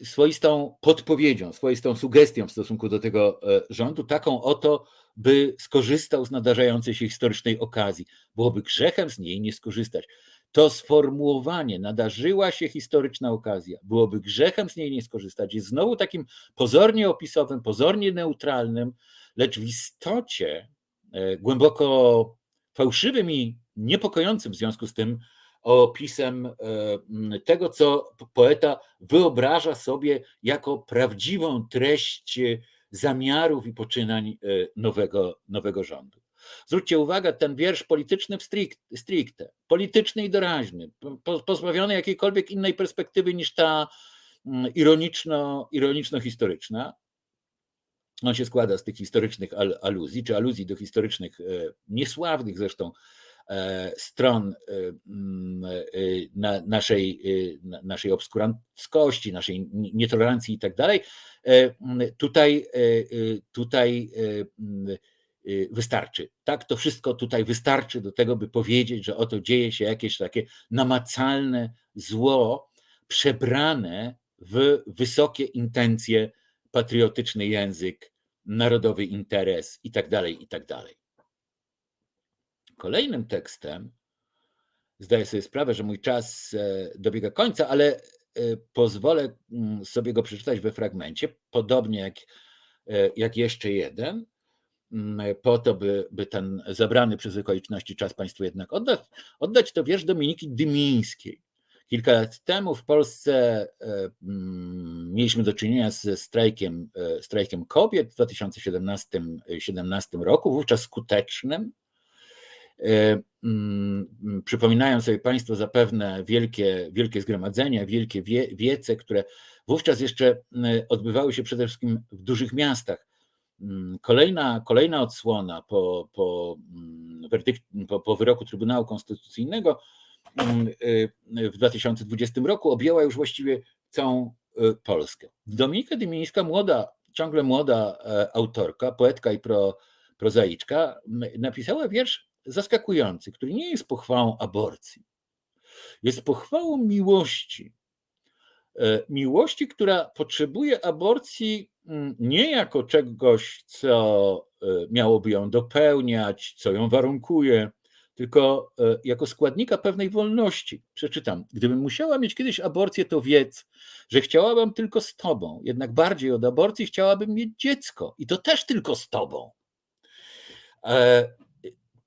e, swoistą podpowiedzią, swoistą sugestią w stosunku do tego rządu, taką oto, by skorzystał z nadarzającej się historycznej okazji. Byłoby grzechem z niej nie skorzystać. To sformułowanie, nadarzyła się historyczna okazja, byłoby grzechem z niej nie skorzystać, jest znowu takim pozornie opisowym, pozornie neutralnym, lecz w istocie głęboko fałszywym i niepokojącym w związku z tym opisem e, tego, co poeta wyobraża sobie jako prawdziwą treść zamiarów i poczynań e, nowego, nowego rządu. Zwróćcie uwagę, ten wiersz polityczny w stricte, polityczny i doraźny, pozbawiony jakiejkolwiek innej perspektywy niż ta ironiczno, ironiczno-historyczna, on się składa z tych historycznych aluzji, czy aluzji do historycznych, e, niesławnych zresztą e, stron e, mm, naszej, naszej obskuranckości, naszej nietolerancji i tak dalej. Tutaj, tutaj mm, wystarczy. Tak, to wszystko tutaj wystarczy do tego, by powiedzieć, że oto dzieje się jakieś takie namacalne zło, przebrane w wysokie intencje patriotyczny język, narodowy interes itd., tak itd. Tak Kolejnym tekstem, zdaję sobie sprawę, że mój czas e, dobiega końca, ale e, pozwolę mm, sobie go przeczytać we fragmencie, podobnie jak, e, jak jeszcze jeden, mm, po to, by, by ten zabrany przez okoliczności czas Państwu jednak oddać. Oddać to wiersz Dominiki Dymińskiej. Kilka lat temu w Polsce mm, mieliśmy do czynienia ze strajkiem, strajkiem kobiet w 2017 roku, wówczas skutecznym. E, mm, przypominają sobie Państwo zapewne wielkie, wielkie zgromadzenia, wielkie wie, wiece, które wówczas jeszcze odbywały się przede wszystkim w dużych miastach. Mm, kolejna, kolejna odsłona po, po, werdykt, po, po wyroku Trybunału Konstytucyjnego Mm, y, w 2020 roku objęła już właściwie całą y, Polskę. Dominika Dymińska, młoda, ciągle młoda e, autorka, poetka i pro, prozaiczka, napisała wiersz zaskakujący, który nie jest pochwałą aborcji. Jest pochwałą miłości. E, miłości, która potrzebuje aborcji mm, nie jako czegoś, co e, miałoby ją dopełniać, co ją warunkuje, tylko e, jako składnika pewnej wolności. Przeczytam. Gdybym musiała mieć kiedyś aborcję, to wiedz, że chciałabym tylko z tobą. Jednak bardziej od aborcji chciałabym mieć dziecko i to też tylko z tobą.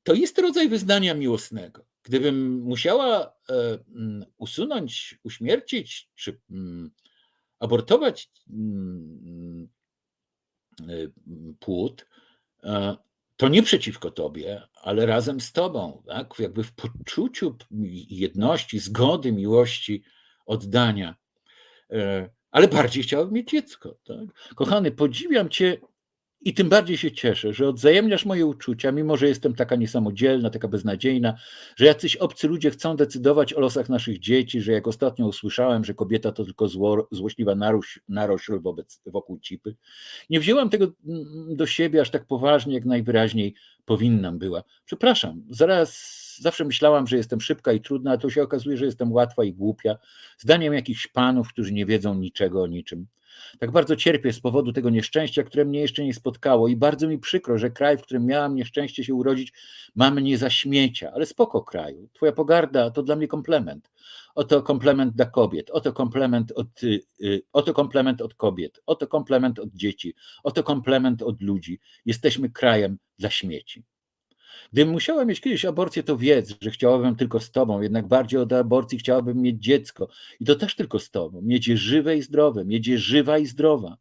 E, to jest rodzaj wyznania miłosnego. Gdybym musiała e, mm, usunąć, uśmiercić czy mm, abortować mm, płód, to nie przeciwko tobie, ale razem z tobą, tak? jakby w poczuciu jedności, zgody, miłości, oddania. E, ale bardziej chciałbym mieć dziecko. Tak? Kochany, podziwiam cię i tym bardziej się cieszę, że odzajemniasz moje uczucia, mimo że jestem taka niesamodzielna, taka beznadziejna, że jacyś obcy ludzie chcą decydować o losach naszych dzieci, że jak ostatnio usłyszałem, że kobieta to tylko zło, złośliwa naroś, narośl wobec, wokół cipy. Nie wzięłam tego mm, do siebie aż tak poważnie, jak najwyraźniej powinnam była. Przepraszam, zaraz zawsze myślałam, że jestem szybka i trudna, a to się okazuje, że jestem łatwa i głupia, zdaniem jakichś panów, którzy nie wiedzą niczego o niczym. Tak bardzo cierpię z powodu tego nieszczęścia, które mnie jeszcze nie spotkało i bardzo mi przykro, że kraj, w którym miałam nieszczęście się urodzić, ma mnie za śmiecia, ale spoko kraju. Twoja pogarda to dla mnie komplement. Oto komplement dla kobiet, oto komplement od, y, y, oto komplement od kobiet, oto komplement od dzieci, oto komplement od ludzi. Jesteśmy krajem dla śmieci. Gdybym musiała mieć kiedyś aborcję, to wiedz, że chciałabym tylko z tobą, jednak bardziej od aborcji chciałabym mieć dziecko i to też tylko z tobą. Mieć je żywe i zdrowe, mieć je żywa i zdrowa.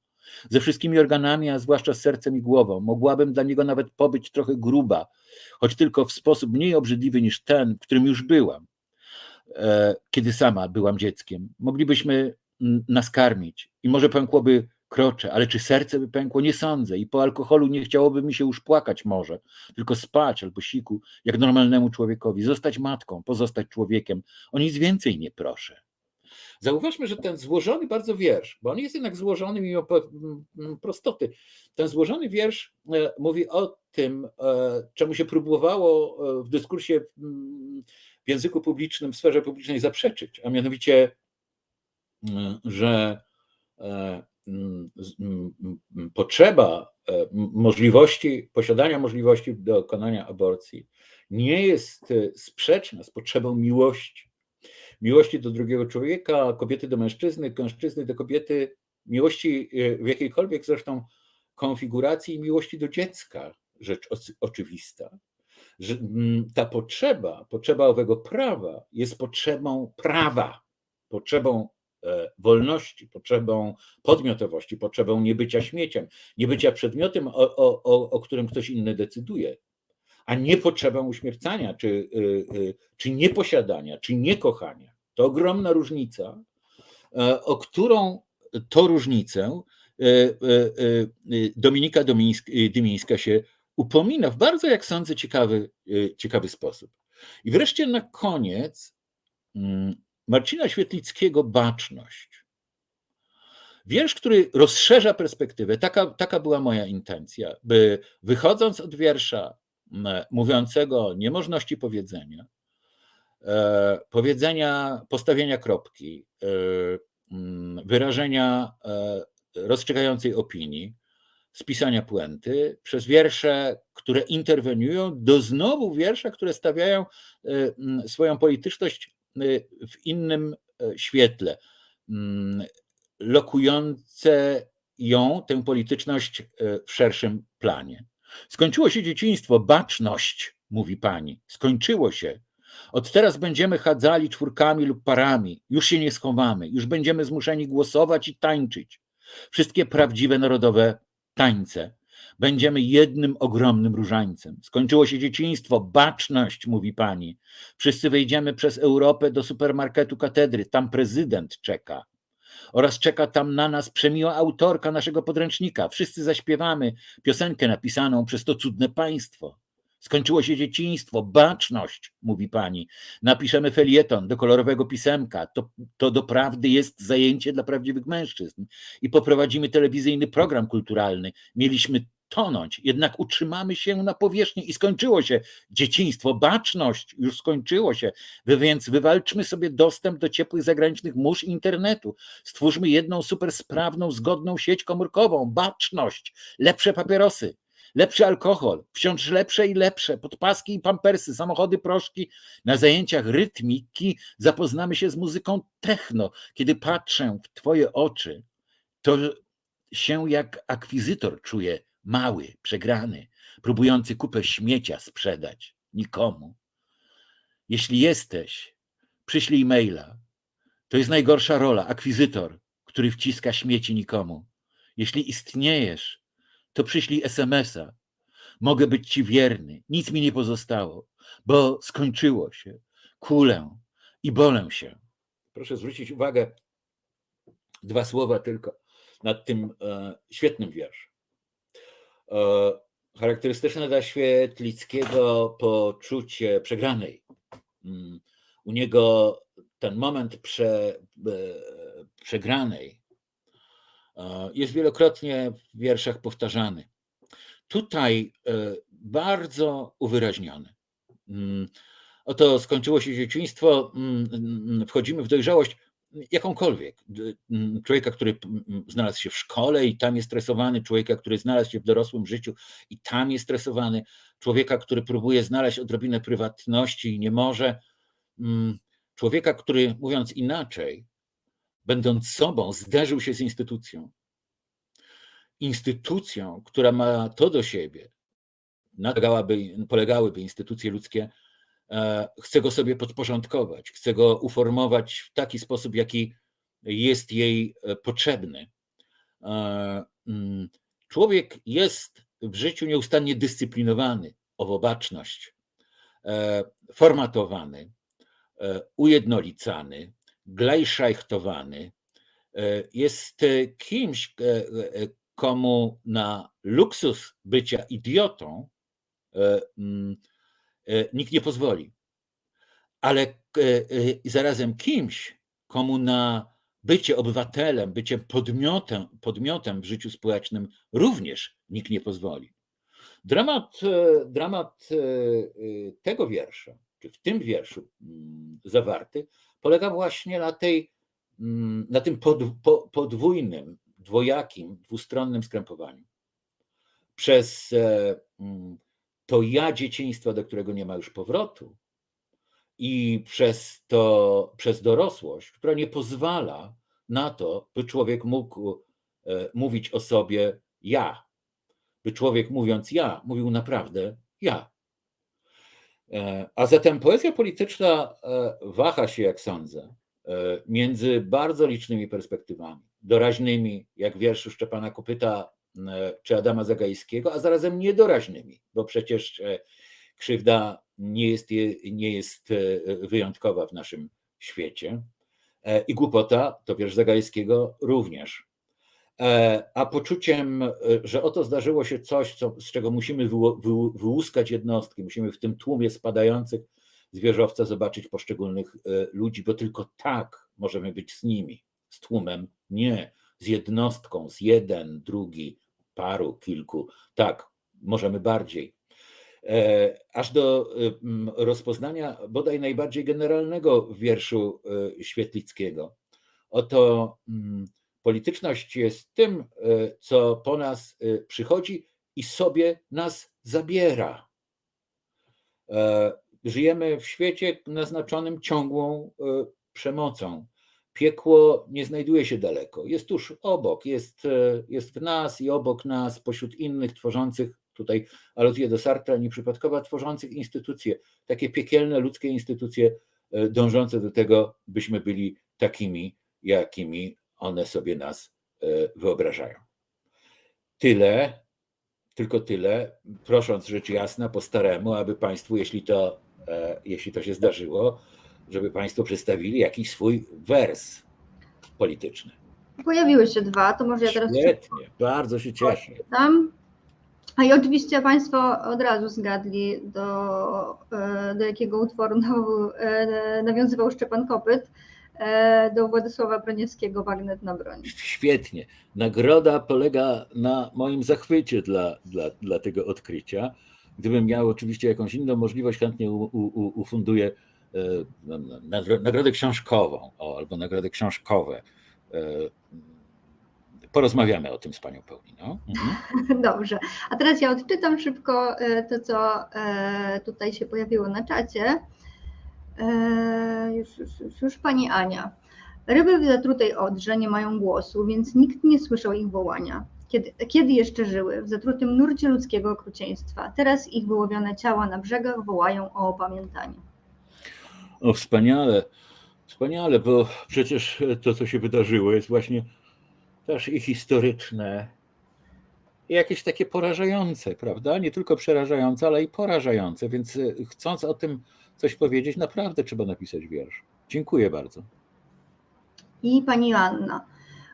Ze wszystkimi organami, a zwłaszcza z sercem i głową. Mogłabym dla niego nawet pobyć trochę gruba, choć tylko w sposób mniej obrzydliwy niż ten, w którym już byłam, e, kiedy sama byłam dzieckiem. Moglibyśmy nas karmić i może pękłoby kroczę, ale czy serce by pękło? Nie sądzę. I po alkoholu nie chciałoby mi się już płakać może, tylko spać albo siku, jak normalnemu człowiekowi. Zostać matką, pozostać człowiekiem. O nic więcej nie proszę. Zauważmy, że ten złożony bardzo wiersz, bo on jest jednak złożony mimo prostoty, ten złożony wiersz e, mówi o tym, e, czemu się próbowało e, w dyskursie w języku publicznym, w sferze publicznej zaprzeczyć, a mianowicie, że potrzeba e, możliwości, posiadania możliwości dokonania aborcji nie jest e, sprzeczna z potrzebą miłości. Miłości do drugiego człowieka, kobiety do mężczyzny, mężczyzny do kobiety, miłości e, w jakiejkolwiek zresztą konfiguracji miłości do dziecka, rzecz oczywista. Że ta potrzeba, potrzeba owego prawa jest potrzebą prawa, potrzebą wolności, potrzebą podmiotowości, potrzebą niebycia śmieciem, niebycia przedmiotem, o, o, o którym ktoś inny decyduje, a nie potrzebą uśmiercania, czy, y, y, czy nieposiadania, czy niekochania. To ogromna różnica, e, o którą to różnicę e, Dominika Dymińska się upomina w bardzo, jak sądzę, ciekawy, ciekawy sposób. I wreszcie na koniec mm, Marcina Świetlickiego Baczność. Wiersz, który rozszerza perspektywę. Taka, taka była moja intencja, by wychodząc od wiersza mówiącego o niemożności powiedzenia, e, powiedzenia, postawienia kropki, e, wyrażenia e, rozstrzygającej opinii, spisania puenty, przez wiersze, które interweniują, do znowu wiersze, które stawiają swoją polityczność w innym e, świetle, mm, lokujące ją, tę polityczność e, w szerszym planie. Skończyło się dzieciństwo, baczność, mówi pani, skończyło się. Od teraz będziemy chadzali czwórkami lub parami, już się nie schowamy, już będziemy zmuszeni głosować i tańczyć. Wszystkie prawdziwe narodowe tańce Będziemy jednym ogromnym różańcem. Skończyło się dzieciństwo, baczność, mówi pani. Wszyscy wejdziemy przez Europę do supermarketu katedry. Tam prezydent czeka. Oraz czeka tam na nas przemiła autorka naszego podręcznika. Wszyscy zaśpiewamy piosenkę napisaną przez to cudne państwo. Skończyło się dzieciństwo, baczność, mówi pani. Napiszemy felieton do kolorowego pisemka. To, to doprawdy jest zajęcie dla prawdziwych mężczyzn. I poprowadzimy telewizyjny program kulturalny. Mieliśmy tonąć, jednak utrzymamy się na powierzchni i skończyło się. Dzieciństwo, baczność już skończyło się, więc wywalczmy sobie dostęp do ciepłych zagranicznych mórz internetu. Stwórzmy jedną super sprawną, zgodną sieć komórkową, baczność, lepsze papierosy, lepszy alkohol, wciąż lepsze i lepsze, podpaski i pampersy, samochody, proszki. Na zajęciach rytmiki zapoznamy się z muzyką techno. Kiedy patrzę w twoje oczy, to się jak akwizytor czuję, mały, przegrany, próbujący kupę śmiecia sprzedać nikomu. Jeśli jesteś, przyślij maila. To jest najgorsza rola, akwizytor, który wciska śmieci nikomu. Jeśli istniejesz, to przyślij SMS-a. Mogę być ci wierny, nic mi nie pozostało, bo skończyło się. Kulę i bolę się. Proszę zwrócić uwagę, dwa słowa tylko nad tym e, świetnym wierszem. E, charakterystyczne dla Świetlickiego poczucie przegranej. Mm, u niego ten moment prze, e, przegranej e, jest wielokrotnie w wierszach powtarzany. Tutaj bardzo uwyraźniony. Mm, oto skończyło się dzieciństwo, mm, wchodzimy w dojrzałość jakąkolwiek. Człowieka, który znalazł się w szkole i tam jest stresowany, człowieka, który znalazł się w dorosłym życiu i tam jest stresowany, człowieka, który próbuje znaleźć odrobinę prywatności i nie może, człowieka, który mówiąc inaczej, będąc sobą, zderzył się z instytucją. Instytucją, która ma to do siebie, polegałyby instytucje ludzkie, chce go sobie podporządkować, chce go uformować w taki sposób, jaki jest jej e, potrzebny. E, mm, człowiek jest w życiu nieustannie dyscyplinowany, owobaczność, formatowany, ujednolicany, glajszajchtowany, jest kimś, komu na luksus bycia idiotą mm, E, nikt nie pozwoli. Ale e, e, zarazem kimś, komu na bycie obywatelem, bycie podmiotem, podmiotem w życiu społecznym również nikt nie pozwoli. Dramat, dramat tego wiersza, czy w tym wierszu mm, zawarty, polega właśnie na, tej, mm, na tym podwójnym, dwojakim, dwustronnym skrępowaniu. Przez mm, to ja dzieciństwa, do którego nie ma już powrotu, i przez to, przez dorosłość, która nie pozwala na to, by człowiek mógł e, mówić o sobie ja. By człowiek mówiąc ja, mówił naprawdę ja. E, a zatem poezja polityczna e, waha się, jak sądzę, między bardzo licznymi perspektywami. Doraźnymi, jak wiersz Szczepana Kopyta czy Adama Zagajskiego, a zarazem niedoraźnymi, bo przecież e, krzywda nie jest, nie jest e, wyjątkowa w naszym świecie. I głupota, to wiersz Zagajskiego, również. A poczuciem, że oto zdarzyło się coś, co, z czego musimy wyłuskać jednostki, musimy w tym tłumie spadających z wieżowca zobaczyć poszczególnych ludzi, bo tylko tak możemy być z nimi, z tłumem nie z jednostką, z jeden, drugi, paru, kilku. Tak, możemy bardziej. E, aż do rozpoznania bodaj najbardziej generalnego wierszu e, Świetlickiego. Oto polityczność jest tym, e, co po nas przychodzi i sobie nas zabiera. Żyjemy w świecie naznaczonym ciągłą przemocą piekło nie znajduje się daleko, jest tuż obok, jest, e, jest w nas i obok nas, pośród innych tworzących, tutaj aluzję do Sartra nieprzypadkowa, tworzących instytucje, takie piekielne ludzkie instytucje e, dążące do tego, byśmy byli takimi, jakimi one sobie nas e, wyobrażają. Tyle, tylko tyle, prosząc rzecz jasna po staremu, aby Państwu, jeśli to, jeśli to się zdarzyło, żeby Państwo przedstawili jakiś swój wers polityczny. Pojawiły się dwa, to może ja teraz. Świetnie, bardzo się cieszę. Tam. A i oczywiście Państwo od razu zgadli, do, e, do jakiego utworu e, nawiązywał Szczepan Kopyt. e, do Władysława Broniewskiego Bagnet na broń. Świetnie. Nagroda polega na moim zachwycie dla, dla, dla tego odkrycia. Gdybym miał oczywiście jakąś inną możliwość, chętnie u, u, ufunduję nagrodę książkową o, albo nagrody książkowe. E, Porozmawiamy o tym z panią Pauliną. Mhm. Dobrze. A teraz ja odczytam szybko e, to, co e, tutaj się pojawiło na czacie. Już, już, już, już pani Ania. Ryby w zatrutej odrze nie mają głosu, więc nikt nie słyszał ich wołania. Kiedy, kiedy jeszcze żyły? W zatrutym nurcie ludzkiego okrucieństwa. Teraz ich wyłowione ciała na brzegach wołają o opamiętanie. O, wspaniale, wspaniale, bo przecież to, co się wydarzyło, jest właśnie też i historyczne, i jakieś takie porażające, prawda? Nie tylko przerażające, ale i porażające, więc y, chcąc o tym coś powiedzieć, naprawdę trzeba napisać wiersz. Dziękuję bardzo. I pani Joanna.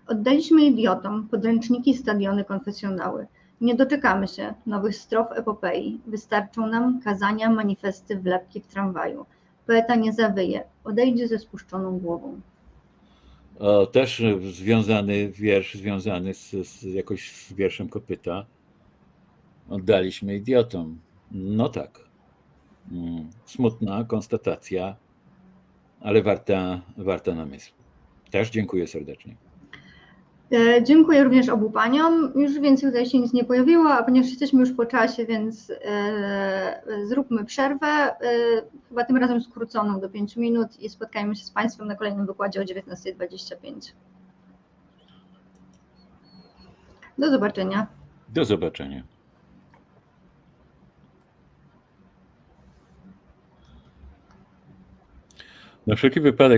Oddaliśmy idiotom podręczniki, stadiony, konfesjonały. Nie doczekamy się nowych strof epopei. Wystarczą nam kazania, manifesty, wlepki w tramwaju. Poeta nie zawyje, odejdzie ze spuszczoną głową. O, też związany wiersz, związany z, z jakoś z wierszem kopyta. Oddaliśmy idiotom. No tak. Mm, Smutna konstatacja, ale warta, warta namysłu. Też dziękuję serdecznie. E, Dziękuję również obu paniom. Już więcej tutaj się nic nie pojawiło, a ponieważ jesteśmy już po czasie, więc e, zróbmy przerwę, e, chyba tym razem skróconą do 5 minut i spotkajmy się z Państwem na kolejnym wykładzie o 19.25. Do zobaczenia. Do zobaczenia. Na wszelki wypadek